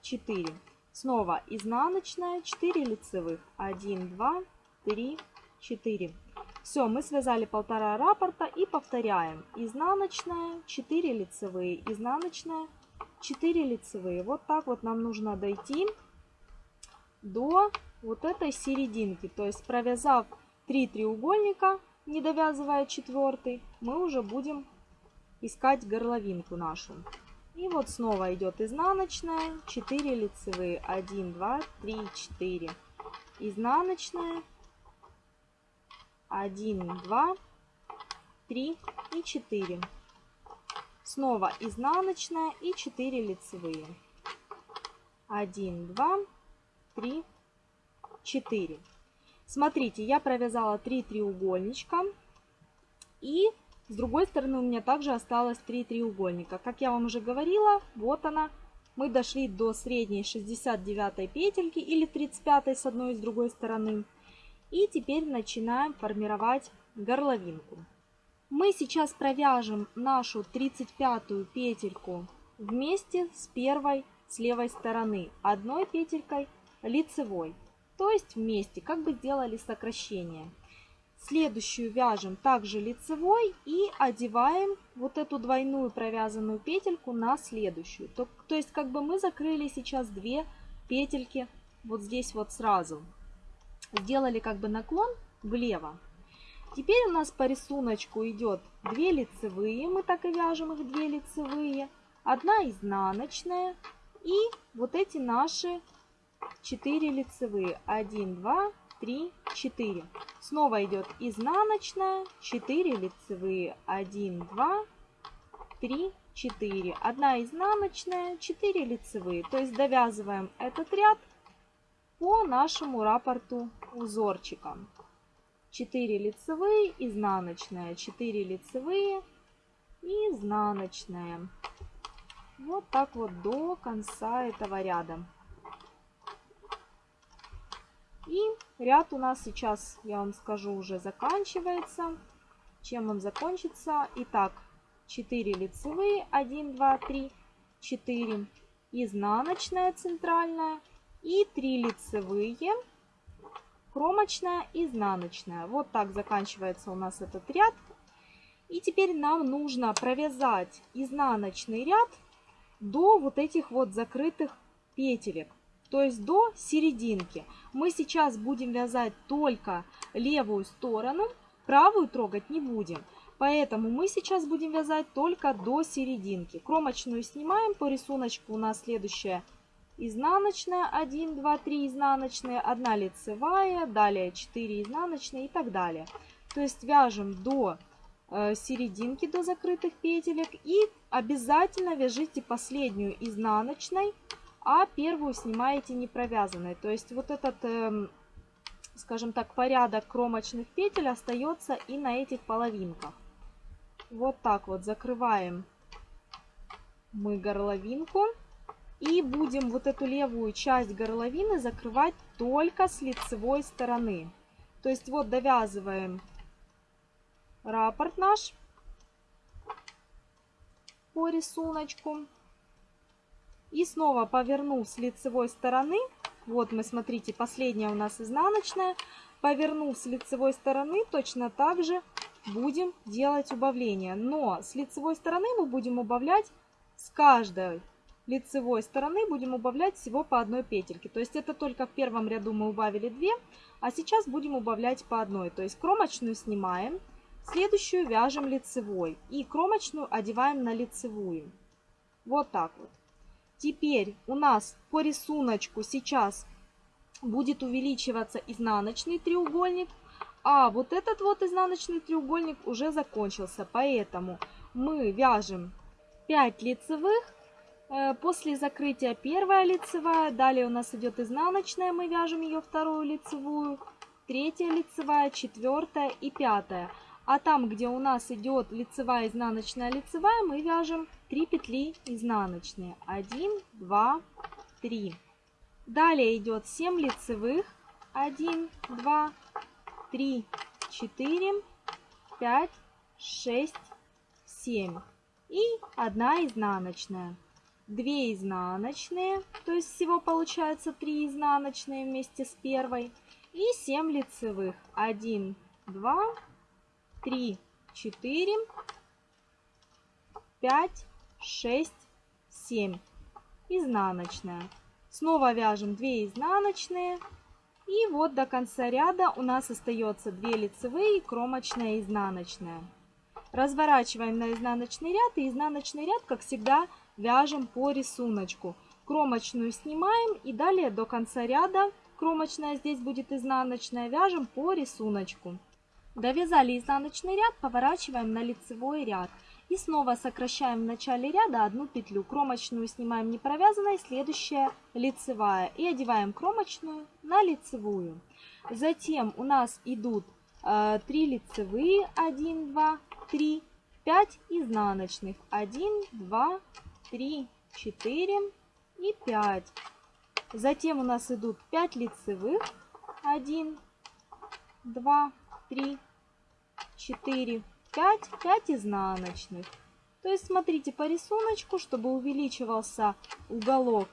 4. Снова изнаночная, 4 лицевых. 1, 2, 3, 4. Все, мы связали полтора раппорта и повторяем. Изнаночная, 4 лицевые, изнаночная, 4 лицевые. Вот так вот нам нужно дойти до вот этой серединки. То есть провязав 3 треугольника, не довязывая четвертый, мы уже будем искать горловинку нашу. И вот снова идет изнаночная, 4 лицевые, 1, 2, 3, 4. Изнаночная, 1, 2, 3 и 4. Снова изнаночная и 4 лицевые. 1, 2, 3, 4. Смотрите, я провязала 3 треугольничка. И с другой стороны у меня также осталось 3 треугольника. Как я вам уже говорила, вот она мы дошли до средней 69 петельки или 35 с одной и с другой стороны. И теперь начинаем формировать горловинку. Мы сейчас провяжем нашу 35 петельку вместе с первой с левой стороны одной петелькой лицевой. То есть вместе, как бы сделали сокращение. Следующую вяжем также лицевой и одеваем вот эту двойную провязанную петельку на следующую. То, то есть как бы мы закрыли сейчас две петельки вот здесь вот сразу. Сделали как бы наклон влево. Теперь у нас по рисунку идет 2 лицевые, мы так и вяжем их 2 лицевые, одна изнаночная и вот эти наши 4 лицевые. 1, 2, 3, 4. Снова идет изнаночная, 4 лицевые. 1, 2, 3, 4. Одна изнаночная, 4 лицевые. То есть довязываем этот ряд по нашему рапорту узорчиком. 4 лицевые, изнаночная, 4 лицевые, изнаночная. Вот так вот до конца этого ряда. И ряд у нас сейчас, я вам скажу, уже заканчивается. Чем он закончится? Итак, 4 лицевые, 1, 2, 3, 4, изнаночная центральная и 3 лицевые, кромочная, изнаночная. Вот так заканчивается у нас этот ряд. И теперь нам нужно провязать изнаночный ряд до вот этих вот закрытых петелек, то есть до серединки. Мы сейчас будем вязать только левую сторону, правую трогать не будем. Поэтому мы сейчас будем вязать только до серединки. Кромочную снимаем, по рисунку у нас следующая изнаночная, 1, 2, 3 изнаночные, 1 лицевая, далее 4 изнаночные и так далее. То есть вяжем до Э, серединки до закрытых петелек и обязательно вяжите последнюю изнаночной, а первую снимаете не провязанной. То есть вот этот, эм, скажем так, порядок кромочных петель остается и на этих половинках. Вот так вот закрываем мы горловинку. И будем вот эту левую часть горловины закрывать только с лицевой стороны. То есть вот довязываем рапорт наш по рисунку. И снова повернув с лицевой стороны, вот мы, смотрите, последняя у нас изнаночная, повернув с лицевой стороны, точно так же будем делать убавление. Но с лицевой стороны мы будем убавлять с каждой лицевой стороны будем убавлять всего по одной петельке. То есть это только в первом ряду мы убавили 2, а сейчас будем убавлять по одной. То есть кромочную снимаем, Следующую вяжем лицевой и кромочную одеваем на лицевую. Вот так вот. Теперь у нас по рисунку сейчас будет увеличиваться изнаночный треугольник, а вот этот вот изнаночный треугольник уже закончился. Поэтому мы вяжем 5 лицевых, э, после закрытия первая лицевая, далее у нас идет изнаночная, мы вяжем ее вторую лицевую, третья лицевая, четвертая и пятая. А там, где у нас идет лицевая, изнаночная, лицевая, мы вяжем 3 петли изнаночные. 1, 2, 3. Далее идет 7 лицевых. 1, 2, 3, 4, 5, 6, 7. И 1 изнаночная. 2 изнаночные, то есть всего получается 3 изнаночные вместе с первой. И 7 лицевых. 1, 2, три, четыре, пять, шесть, семь. Изнаночная. Снова вяжем 2 изнаночные. И вот до конца ряда у нас остается 2 лицевые, кромочная и изнаночная. Разворачиваем на изнаночный ряд и изнаночный ряд, как всегда, вяжем по рисунку. Кромочную снимаем и далее до конца ряда, кромочная здесь будет изнаночная, вяжем по рисунку. Довязали изнаночный ряд, поворачиваем на лицевой ряд. И снова сокращаем в начале ряда одну петлю. Кромочную снимаем не провязанной, следующая лицевая. И одеваем кромочную на лицевую. Затем у нас идут э, 3 лицевые, 1, 2, 3, 5 изнаночных, 1, 2, 3, 4, и 5. Затем у нас идут 5 лицевых. 1, 2, 3, 4, 5. 5 изнаночных. То есть смотрите по рисунку, чтобы увеличивался уголок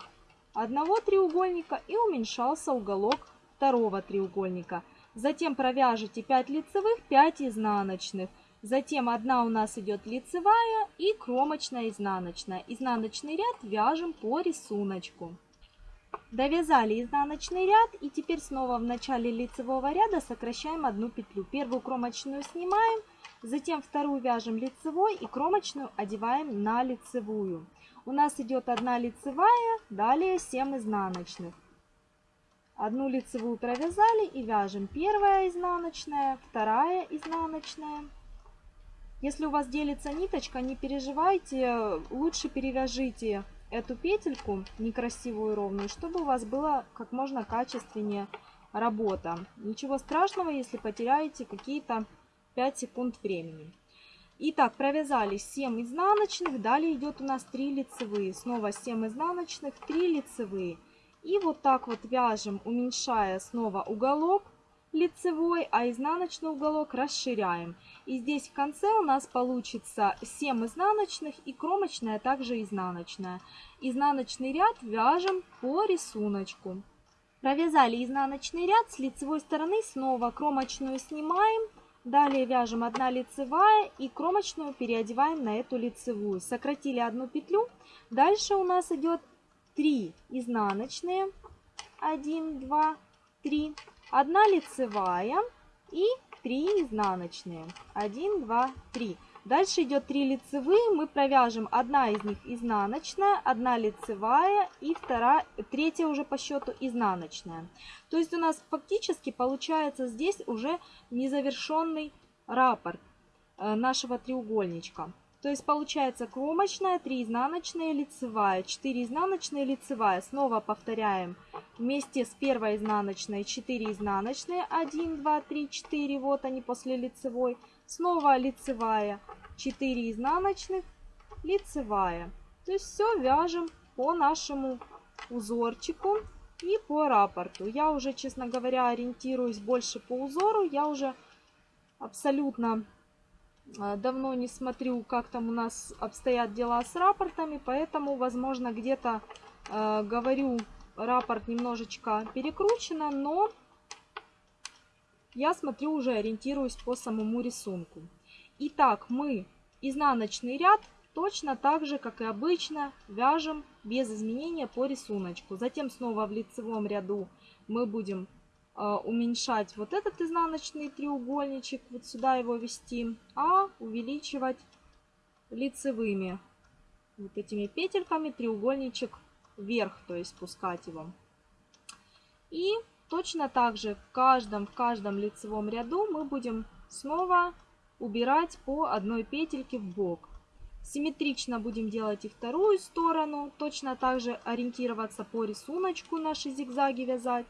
одного треугольника и уменьшался уголок второго треугольника. Затем провяжите 5 лицевых, 5 изнаночных. Затем одна у нас идет лицевая и кромочная изнаночная. Изнаночный ряд вяжем по рисунку. Довязали изнаночный ряд и теперь снова в начале лицевого ряда сокращаем одну петлю. Первую кромочную снимаем, затем вторую вяжем лицевой и кромочную одеваем на лицевую. У нас идет одна лицевая, далее 7 изнаночных. Одну лицевую провязали и вяжем первая изнаночная, вторая изнаночная. Если у вас делится ниточка, не переживайте, лучше перевяжите эту петельку некрасивую ровную, чтобы у вас было как можно качественнее работа. Ничего страшного, если потеряете какие-то 5 секунд времени. Итак, провязали 7 изнаночных, далее идет у нас 3 лицевые. Снова 7 изнаночных, 3 лицевые. И вот так вот вяжем, уменьшая снова уголок лицевой, а изнаночный уголок расширяем. И здесь в конце у нас получится 7 изнаночных и кромочная также изнаночная. Изнаночный ряд вяжем по рисунку. Провязали изнаночный ряд, с лицевой стороны снова кромочную снимаем. Далее вяжем 1 лицевая и кромочную переодеваем на эту лицевую. Сократили одну петлю. Дальше у нас идет 3 изнаночные. 1, 2, 3 1 лицевая и 3 изнаночные. 1, 2, 3. Дальше идет 3 лицевые, мы провяжем, одна из них изнаночная, одна лицевая и вторая, третья уже по счету изнаночная. То есть у нас фактически получается здесь уже незавершенный раппорт э, нашего треугольничка. То есть получается кромочная, 3 изнаночные, лицевая, 4 изнаночные, лицевая. Снова повторяем вместе с первой изнаночной 4 изнаночные, 1, 2, 3, 4, вот они после лицевой. Снова лицевая, 4 изнаночных, лицевая. То есть все вяжем по нашему узорчику и по раппорту. Я уже, честно говоря, ориентируюсь больше по узору. Я уже абсолютно давно не смотрю, как там у нас обстоят дела с рапортами, поэтому, возможно, где-то э, говорю, рапорт немножечко перекручено, но я смотрю уже, ориентируюсь по самому рисунку. Итак, мы изнаночный ряд точно так же, как и обычно, вяжем без изменения по рисунку. Затем снова в лицевом ряду мы будем уменьшать вот этот изнаночный треугольничек, вот сюда его ввести, а увеличивать лицевыми вот этими петельками треугольничек вверх, то есть спускать его. И точно так же в каждом, в каждом лицевом ряду мы будем снова убирать по одной петельке в бок. Симметрично будем делать и вторую сторону, точно так же ориентироваться по рисунку наши зигзаги вязать.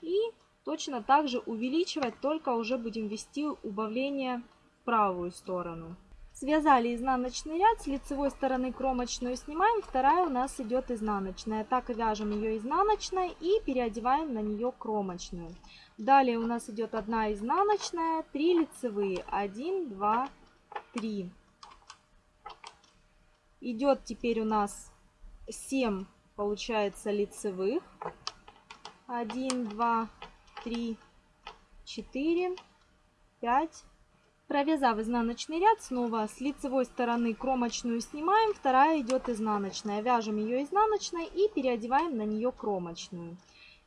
И Точно так же увеличивать, только уже будем ввести убавление в правую сторону. Связали изнаночный ряд, с лицевой стороны кромочную снимаем, вторая у нас идет изнаночная. Так вяжем ее изнаночной и переодеваем на нее кромочную. Далее у нас идет одна изнаночная, 3 лицевые, 1, 2, 3. Идет теперь у нас 7, получается, лицевых. 1, 2, 3, 4, 5. Провязав изнаночный ряд, снова с лицевой стороны кромочную снимаем, вторая идет изнаночная. Вяжем ее изнаночной и переодеваем на нее кромочную.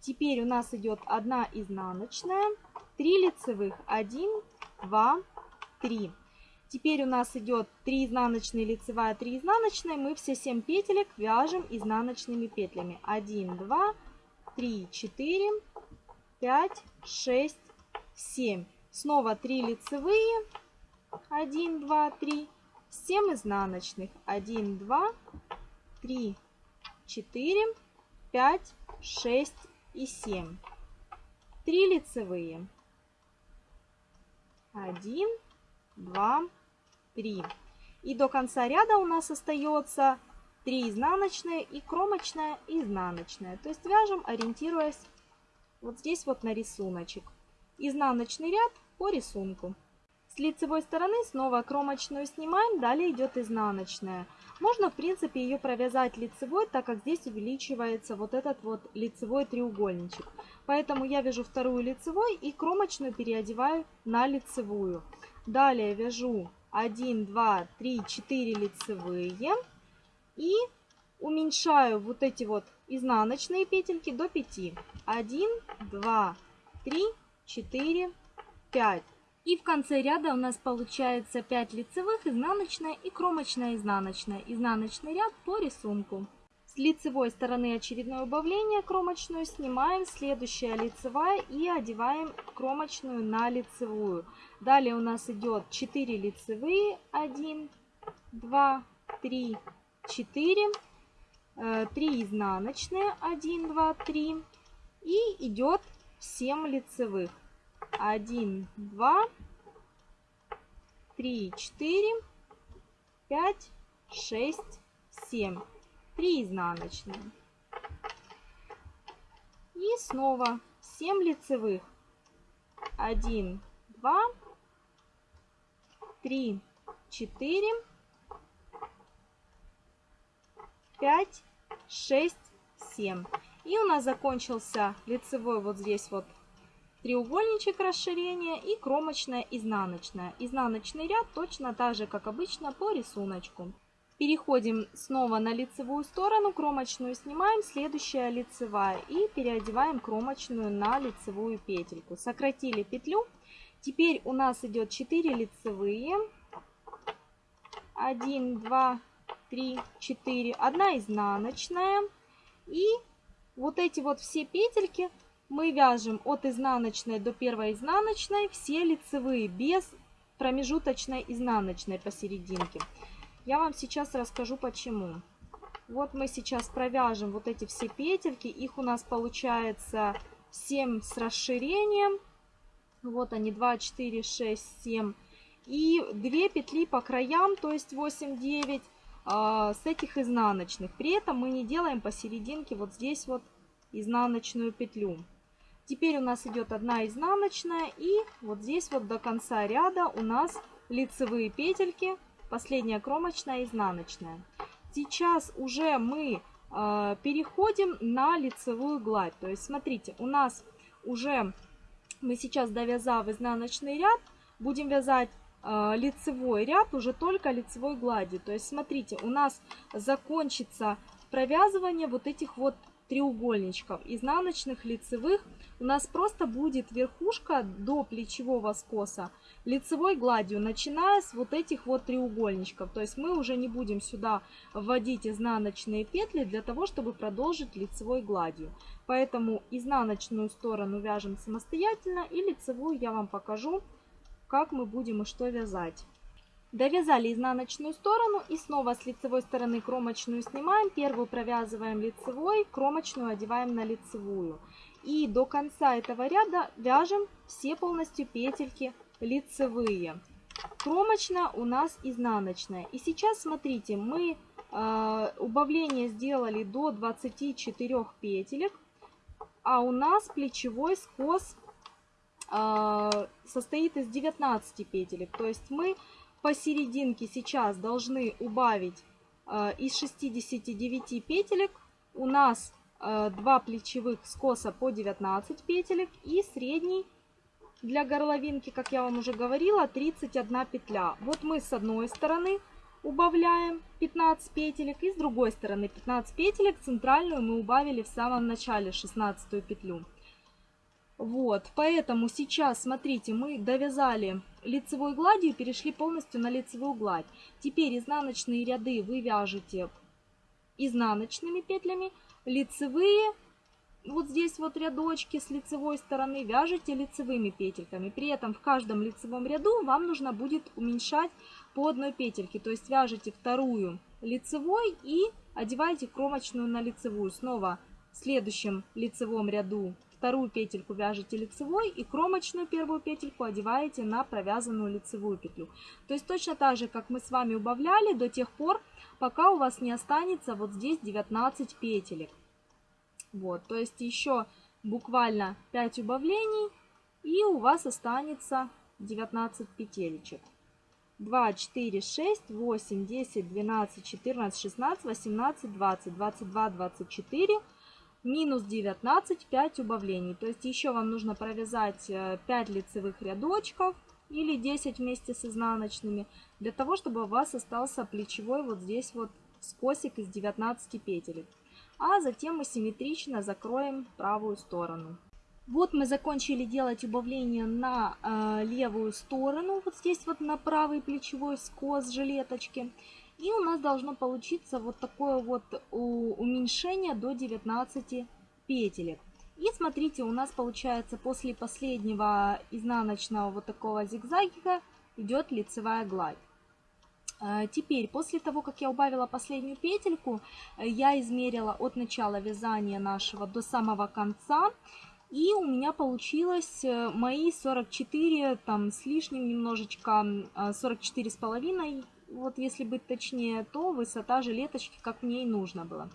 Теперь у нас идет одна изнаночная, 3 лицевых, 1, 2, 3. Теперь у нас идет 3 изнаночные, лицевая, 3 изнаночные. Мы все 7 петелек вяжем изнаночными петлями. 1, 2, 3, 4, 5, 6, 7. Снова 3 лицевые. 1, 2, 3. 7 изнаночных. 1, 2, 3, 4, 5, 6 и 7. 3 лицевые. 1, 2, 3. И до конца ряда у нас остается 3 изнаночные и кромочная и изнаночная. То есть вяжем, ориентируясь вот здесь вот на рисуночек. Изнаночный ряд по рисунку. С лицевой стороны снова кромочную снимаем, далее идет изнаночная. Можно, в принципе, ее провязать лицевой, так как здесь увеличивается вот этот вот лицевой треугольничек. Поэтому я вяжу вторую лицевой и кромочную переодеваю на лицевую. Далее вяжу 1, 2, 3, 4 лицевые и уменьшаю вот эти вот изнаночные петельки до 5. 1, 2, 3, 4, 5. И в конце ряда у нас получается 5 лицевых, изнаночная и кромочная изнаночная. Изнаночный ряд по рисунку. С лицевой стороны очередное убавление кромочную снимаем, следующая лицевая и одеваем кромочную на лицевую. Далее у нас идет 4 лицевые, 1, 2, 3, 4, 3 изнаночные, 1, 2, 3 и идет 7 лицевых. 1, 2, 3, 4, 5, 6, 7. 3 изнаночные. И снова 7 лицевых. 1, 2, 3, 4, 5, 6, 7. И у нас закончился лицевой вот здесь вот треугольничек расширения и кромочная изнаночная. Изнаночный ряд точно так же, как обычно, по рисунку. Переходим снова на лицевую сторону, кромочную снимаем, следующая лицевая и переодеваем кромочную на лицевую петельку. Сократили петлю. Теперь у нас идет 4 лицевые. 1, 2, 3, 4, 1 изнаночная. И вот эти вот все петельки мы вяжем от изнаночной до первой изнаночной все лицевые без промежуточной изнаночной посерединке. Я вам сейчас расскажу почему. Вот мы сейчас провяжем вот эти все петельки. Их у нас получается 7 с расширением. Вот они 2, 4, 6, 7. И 2 петли по краям, то есть 8, 9 а, с этих изнаночных. При этом мы не делаем посерединке вот здесь вот изнаночную петлю. Теперь у нас идет одна изнаночная и вот здесь вот до конца ряда у нас лицевые петельки, последняя кромочная, изнаночная. Сейчас уже мы э, переходим на лицевую гладь. То есть смотрите, у нас уже мы сейчас довязав изнаночный ряд, будем вязать лицевой ряд уже только лицевой гладью. То есть смотрите, у нас закончится провязывание вот этих вот треугольничков изнаночных лицевых у нас просто будет верхушка до плечевого скоса лицевой гладью, начиная с вот этих вот треугольничков. То есть мы уже не будем сюда вводить изнаночные петли для того, чтобы продолжить лицевой гладью. Поэтому изнаночную сторону вяжем самостоятельно и лицевую я вам покажу, как мы будем и что вязать. Довязали изнаночную сторону и снова с лицевой стороны кромочную снимаем. Первую провязываем лицевой, кромочную одеваем на лицевую. И до конца этого ряда вяжем все полностью петельки лицевые. Кромочная у нас изнаночная. И сейчас смотрите, мы э, убавление сделали до 24 петелек, а у нас плечевой скос состоит из 19 петелек. То есть мы посерединке сейчас должны убавить э, из 69 петелек. У нас э, 2 плечевых скоса по 19 петелек и средний для горловинки, как я вам уже говорила, 31 петля. Вот мы с одной стороны убавляем 15 петелек и с другой стороны 15 петелек. Центральную мы убавили в самом начале 16 петлю. Вот, поэтому сейчас, смотрите, мы довязали лицевой гладью, перешли полностью на лицевую гладь. Теперь изнаночные ряды вы вяжете изнаночными петлями, лицевые, вот здесь вот рядочки с лицевой стороны, вяжете лицевыми петельками. При этом в каждом лицевом ряду вам нужно будет уменьшать по одной петельке. То есть вяжете вторую лицевой и одеваете кромочную на лицевую. Снова в следующем лицевом ряду вторую петельку вяжете лицевой и кромочную первую петельку одеваете на провязанную лицевую петлю. То есть точно так же, как мы с вами убавляли до тех пор, пока у вас не останется вот здесь 19 петелек. Вот, то есть еще буквально 5 убавлений и у вас останется 19 петелечек. 2, 4, 6, 8, 10, 12, 14, 16, 18, 20, 22, 24, минус 19, 5 убавлений. То есть еще вам нужно провязать 5 э, лицевых рядочков или 10 вместе с изнаночными, для того, чтобы у вас остался плечевой вот здесь вот скосик из 19 петелек. А затем мы симметрично закроем правую сторону. Вот мы закончили делать убавление на э, левую сторону, вот здесь вот на правый плечевой скос жилеточки. И у нас должно получиться вот такое вот уменьшение до 19 петелек. И смотрите, у нас получается после последнего изнаночного вот такого зигзагика идет лицевая гладь. Э, теперь, после того, как я убавила последнюю петельку, я измерила от начала вязания нашего до самого конца. И у меня получилось э, мои 44, там с лишним немножечко, 44 а, с половиной, вот если быть точнее, то высота жилеточки, как мне и нужно было.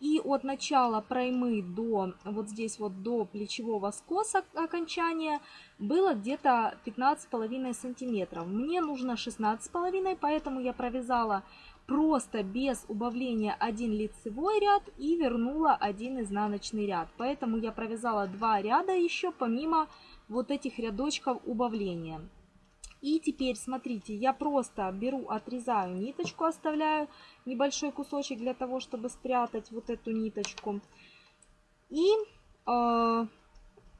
И от начала проймы до вот здесь вот до плечевого скоса окончания было где-то 15,5 сантиметров. Мне нужно 16,5, поэтому я провязала просто без убавления один лицевой ряд и вернула один изнаночный ряд. Поэтому я провязала два ряда еще помимо вот этих рядочков убавления. И теперь, смотрите, я просто беру, отрезаю ниточку, оставляю небольшой кусочек для того, чтобы спрятать вот эту ниточку. И э,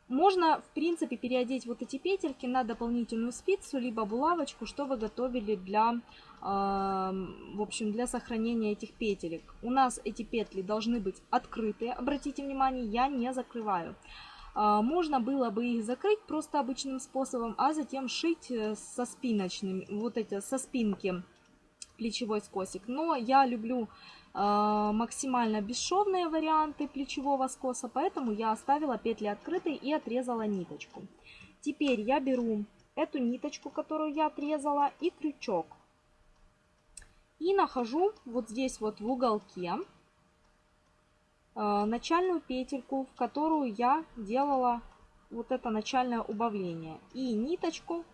можно, в принципе, переодеть вот эти петельки на дополнительную спицу, либо булавочку, что вы готовили для, в общем, для сохранения этих петелек. У нас эти петли должны быть открытые, обратите внимание, я не закрываю. А, можно было бы их закрыть просто обычным способом, а затем шить э, со спиночными, вот эти, со спинки плечевой скосик. Но я люблю а, максимально бесшовные варианты плечевого скоса, поэтому я оставила петли открытой и отрезала ниточку. Теперь я беру эту ниточку, которую я отрезала, и крючок. И нахожу вот здесь вот в уголке начальную петельку, в которую я делала вот это начальное убавление. И ниточку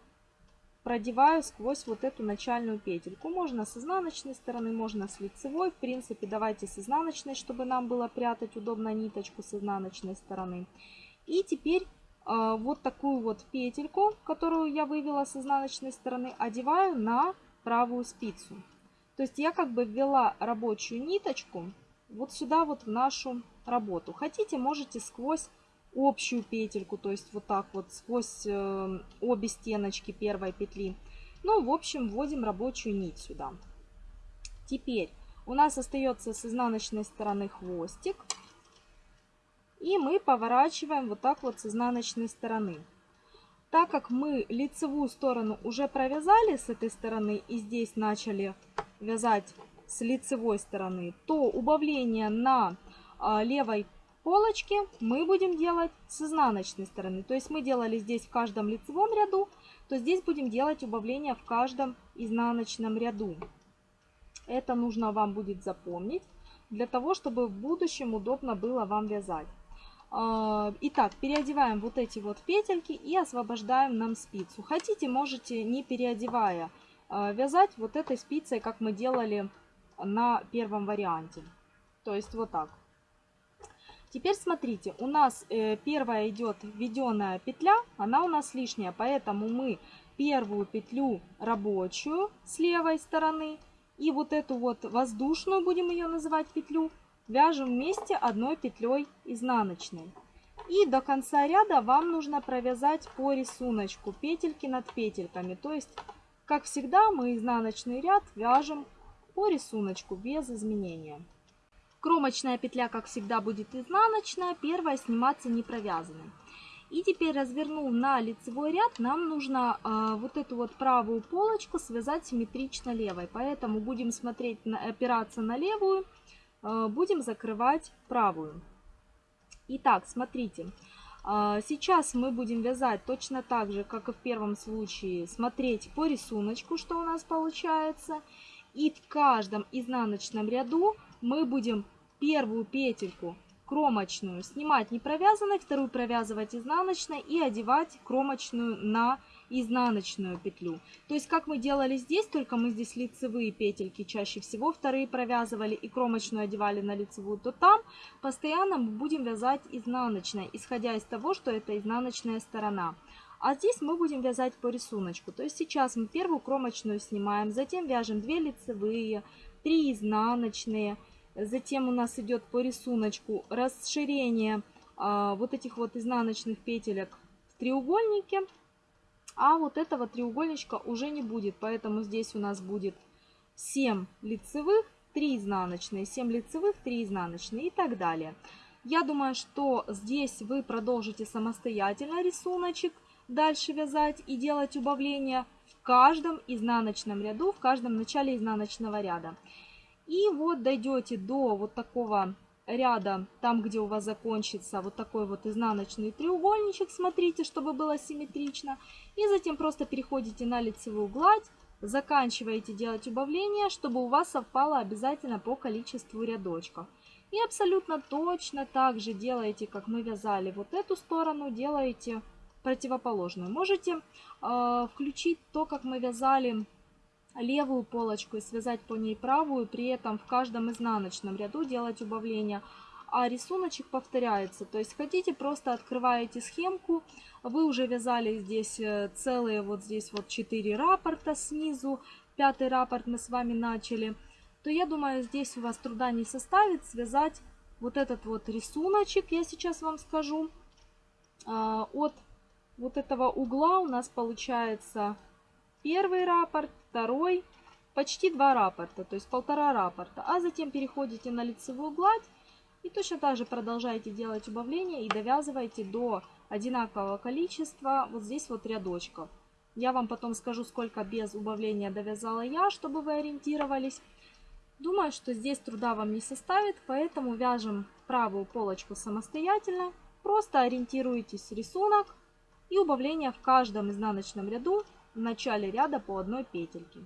продеваю сквозь вот эту начальную петельку. Можно с изнаночной стороны, можно с лицевой. В принципе, давайте с изнаночной, чтобы нам было прятать удобно ниточку с изнаночной стороны. И теперь э, вот такую вот петельку, которую я вывела с изнаночной стороны, одеваю на правую спицу. То есть я как бы ввела рабочую ниточку вот сюда вот в нашу работу. Хотите, можете сквозь общую петельку, то есть вот так вот сквозь э, обе стеночки первой петли. Ну, в общем, вводим рабочую нить сюда. Теперь у нас остается с изнаночной стороны хвостик. И мы поворачиваем вот так вот с изнаночной стороны. Так как мы лицевую сторону уже провязали с этой стороны и здесь начали вязать с лицевой стороны, то убавление на а, левой полочки мы будем делать с изнаночной стороны. То есть мы делали здесь в каждом лицевом ряду, то здесь будем делать убавление в каждом изнаночном ряду. Это нужно вам будет запомнить, для того, чтобы в будущем удобно было вам вязать. А, итак, переодеваем вот эти вот петельки и освобождаем нам спицу. Хотите, можете не переодевая а, вязать вот этой спицей, как мы делали на первом варианте. То есть вот так. Теперь смотрите, у нас э, первая идет введенная петля, она у нас лишняя, поэтому мы первую петлю рабочую с левой стороны и вот эту вот воздушную, будем ее называть петлю, вяжем вместе одной петлей изнаночной. И до конца ряда вам нужно провязать по рисунку петельки над петельками. То есть, как всегда, мы изнаночный ряд вяжем по рисунку без изменения. Кромочная петля, как всегда, будет изнаночная, первая сниматься не провязанной. И теперь развернув на лицевой ряд, нам нужно э, вот эту вот правую полочку связать симметрично левой. Поэтому будем смотреть, на, опираться на левую, э, будем закрывать правую. Итак, смотрите, А, сейчас мы будем вязать точно так же, как и в первом случае, смотреть по рисунку, что у нас получается. И в каждом изнаночном ряду мы будем первую петельку кромочную снимать не провязанной, вторую провязывать изнаночной и одевать кромочную на изнаночную петлю. То есть как мы делали здесь, только мы здесь лицевые петельки чаще всего вторые провязывали и кромочную одевали на лицевую, то там постоянно мы будем вязать изнаночной, исходя из того, что это изнаночная сторона. А здесь мы будем вязать по рисунку. То есть сейчас мы первую кромочную снимаем, затем вяжем 2 лицевые, 3 изнаночные. Затем у нас идет по рисунку расширение а, вот этих вот изнаночных петелек в треугольнике. А вот этого треугольничка уже не будет, поэтому здесь у нас будет 7 лицевых, 3 изнаночные, 7 лицевых, 3 изнаночные и так далее. Я думаю, что здесь вы продолжите самостоятельно рисуночек дальше вязать и делать убавления в каждом изнаночном ряду, в каждом начале изнаночного ряда. И вот дойдете до вот такого ряда, там где у вас закончится вот такой вот изнаночный треугольничек, смотрите, чтобы было симметрично. И затем просто переходите на лицевую гладь, заканчиваете делать убавление, чтобы у вас совпало обязательно по количеству рядочков. И абсолютно точно так же делаете, как мы вязали вот эту сторону, делаете противоположную. Можете э, включить то, как мы вязали левую полочку и связать по ней правую, при этом в каждом изнаночном ряду делать убавление. А рисуночек повторяется, то есть хотите, просто открываете схемку, вы уже вязали здесь э, целые, вот здесь вот 4 рапорта снизу, пятый рапорт мы с вами начали, то я думаю, здесь у вас труда не составит связать вот этот вот рисуночек, я сейчас вам скажу, а, от вот этого угла у нас получается первый раппорт, второй, почти два раппорта, то есть полтора раппорта. А затем переходите на лицевую гладь и точно так же продолжаете делать убавление и довязываете до одинакового количества вот здесь вот рядочков. Я вам потом скажу, сколько без убавления довязала я, чтобы вы ориентировались. Думаю, что здесь труда вам не составит, поэтому вяжем правую полочку самостоятельно. Просто ориентируйтесь рисунок и убавление в каждом изнаночном ряду в начале ряда по одной петельке.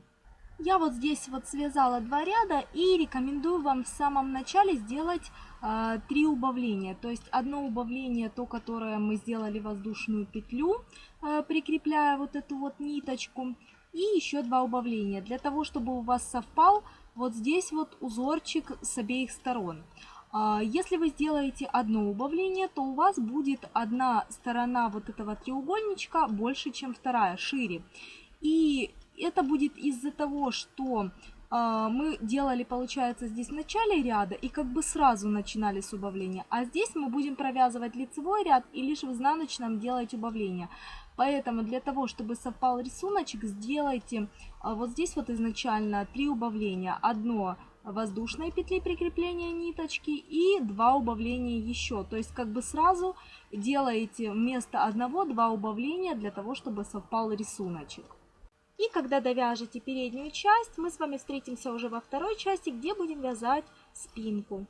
Я вот здесь вот связала два ряда и рекомендую вам в самом начале сделать э, три убавления. То есть одно убавление, то, которое мы сделали воздушную петлю, э, прикрепляя вот эту вот ниточку. И еще два убавления, для того, чтобы у вас совпал вот здесь вот узорчик с обеих сторон. А, если вы сделаете одно убавление, то у вас будет одна сторона вот этого треугольничка больше, чем вторая, шире. И это будет из-за того, что а, мы делали, получается, здесь в начале ряда и как бы сразу начинали с убавления. А здесь мы будем провязывать лицевой ряд и лишь в изнаночном делать убавление. Поэтому для того, чтобы совпал рисуночек, сделайте а, вот здесь вот изначально три убавления. Одно воздушной петли прикрепления ниточки и два убавления еще. То есть как бы сразу делаете вместо одного два убавления для того, чтобы совпал рисуночек. И когда довяжете переднюю часть, мы с вами встретимся уже во второй части, где будем вязать спинку.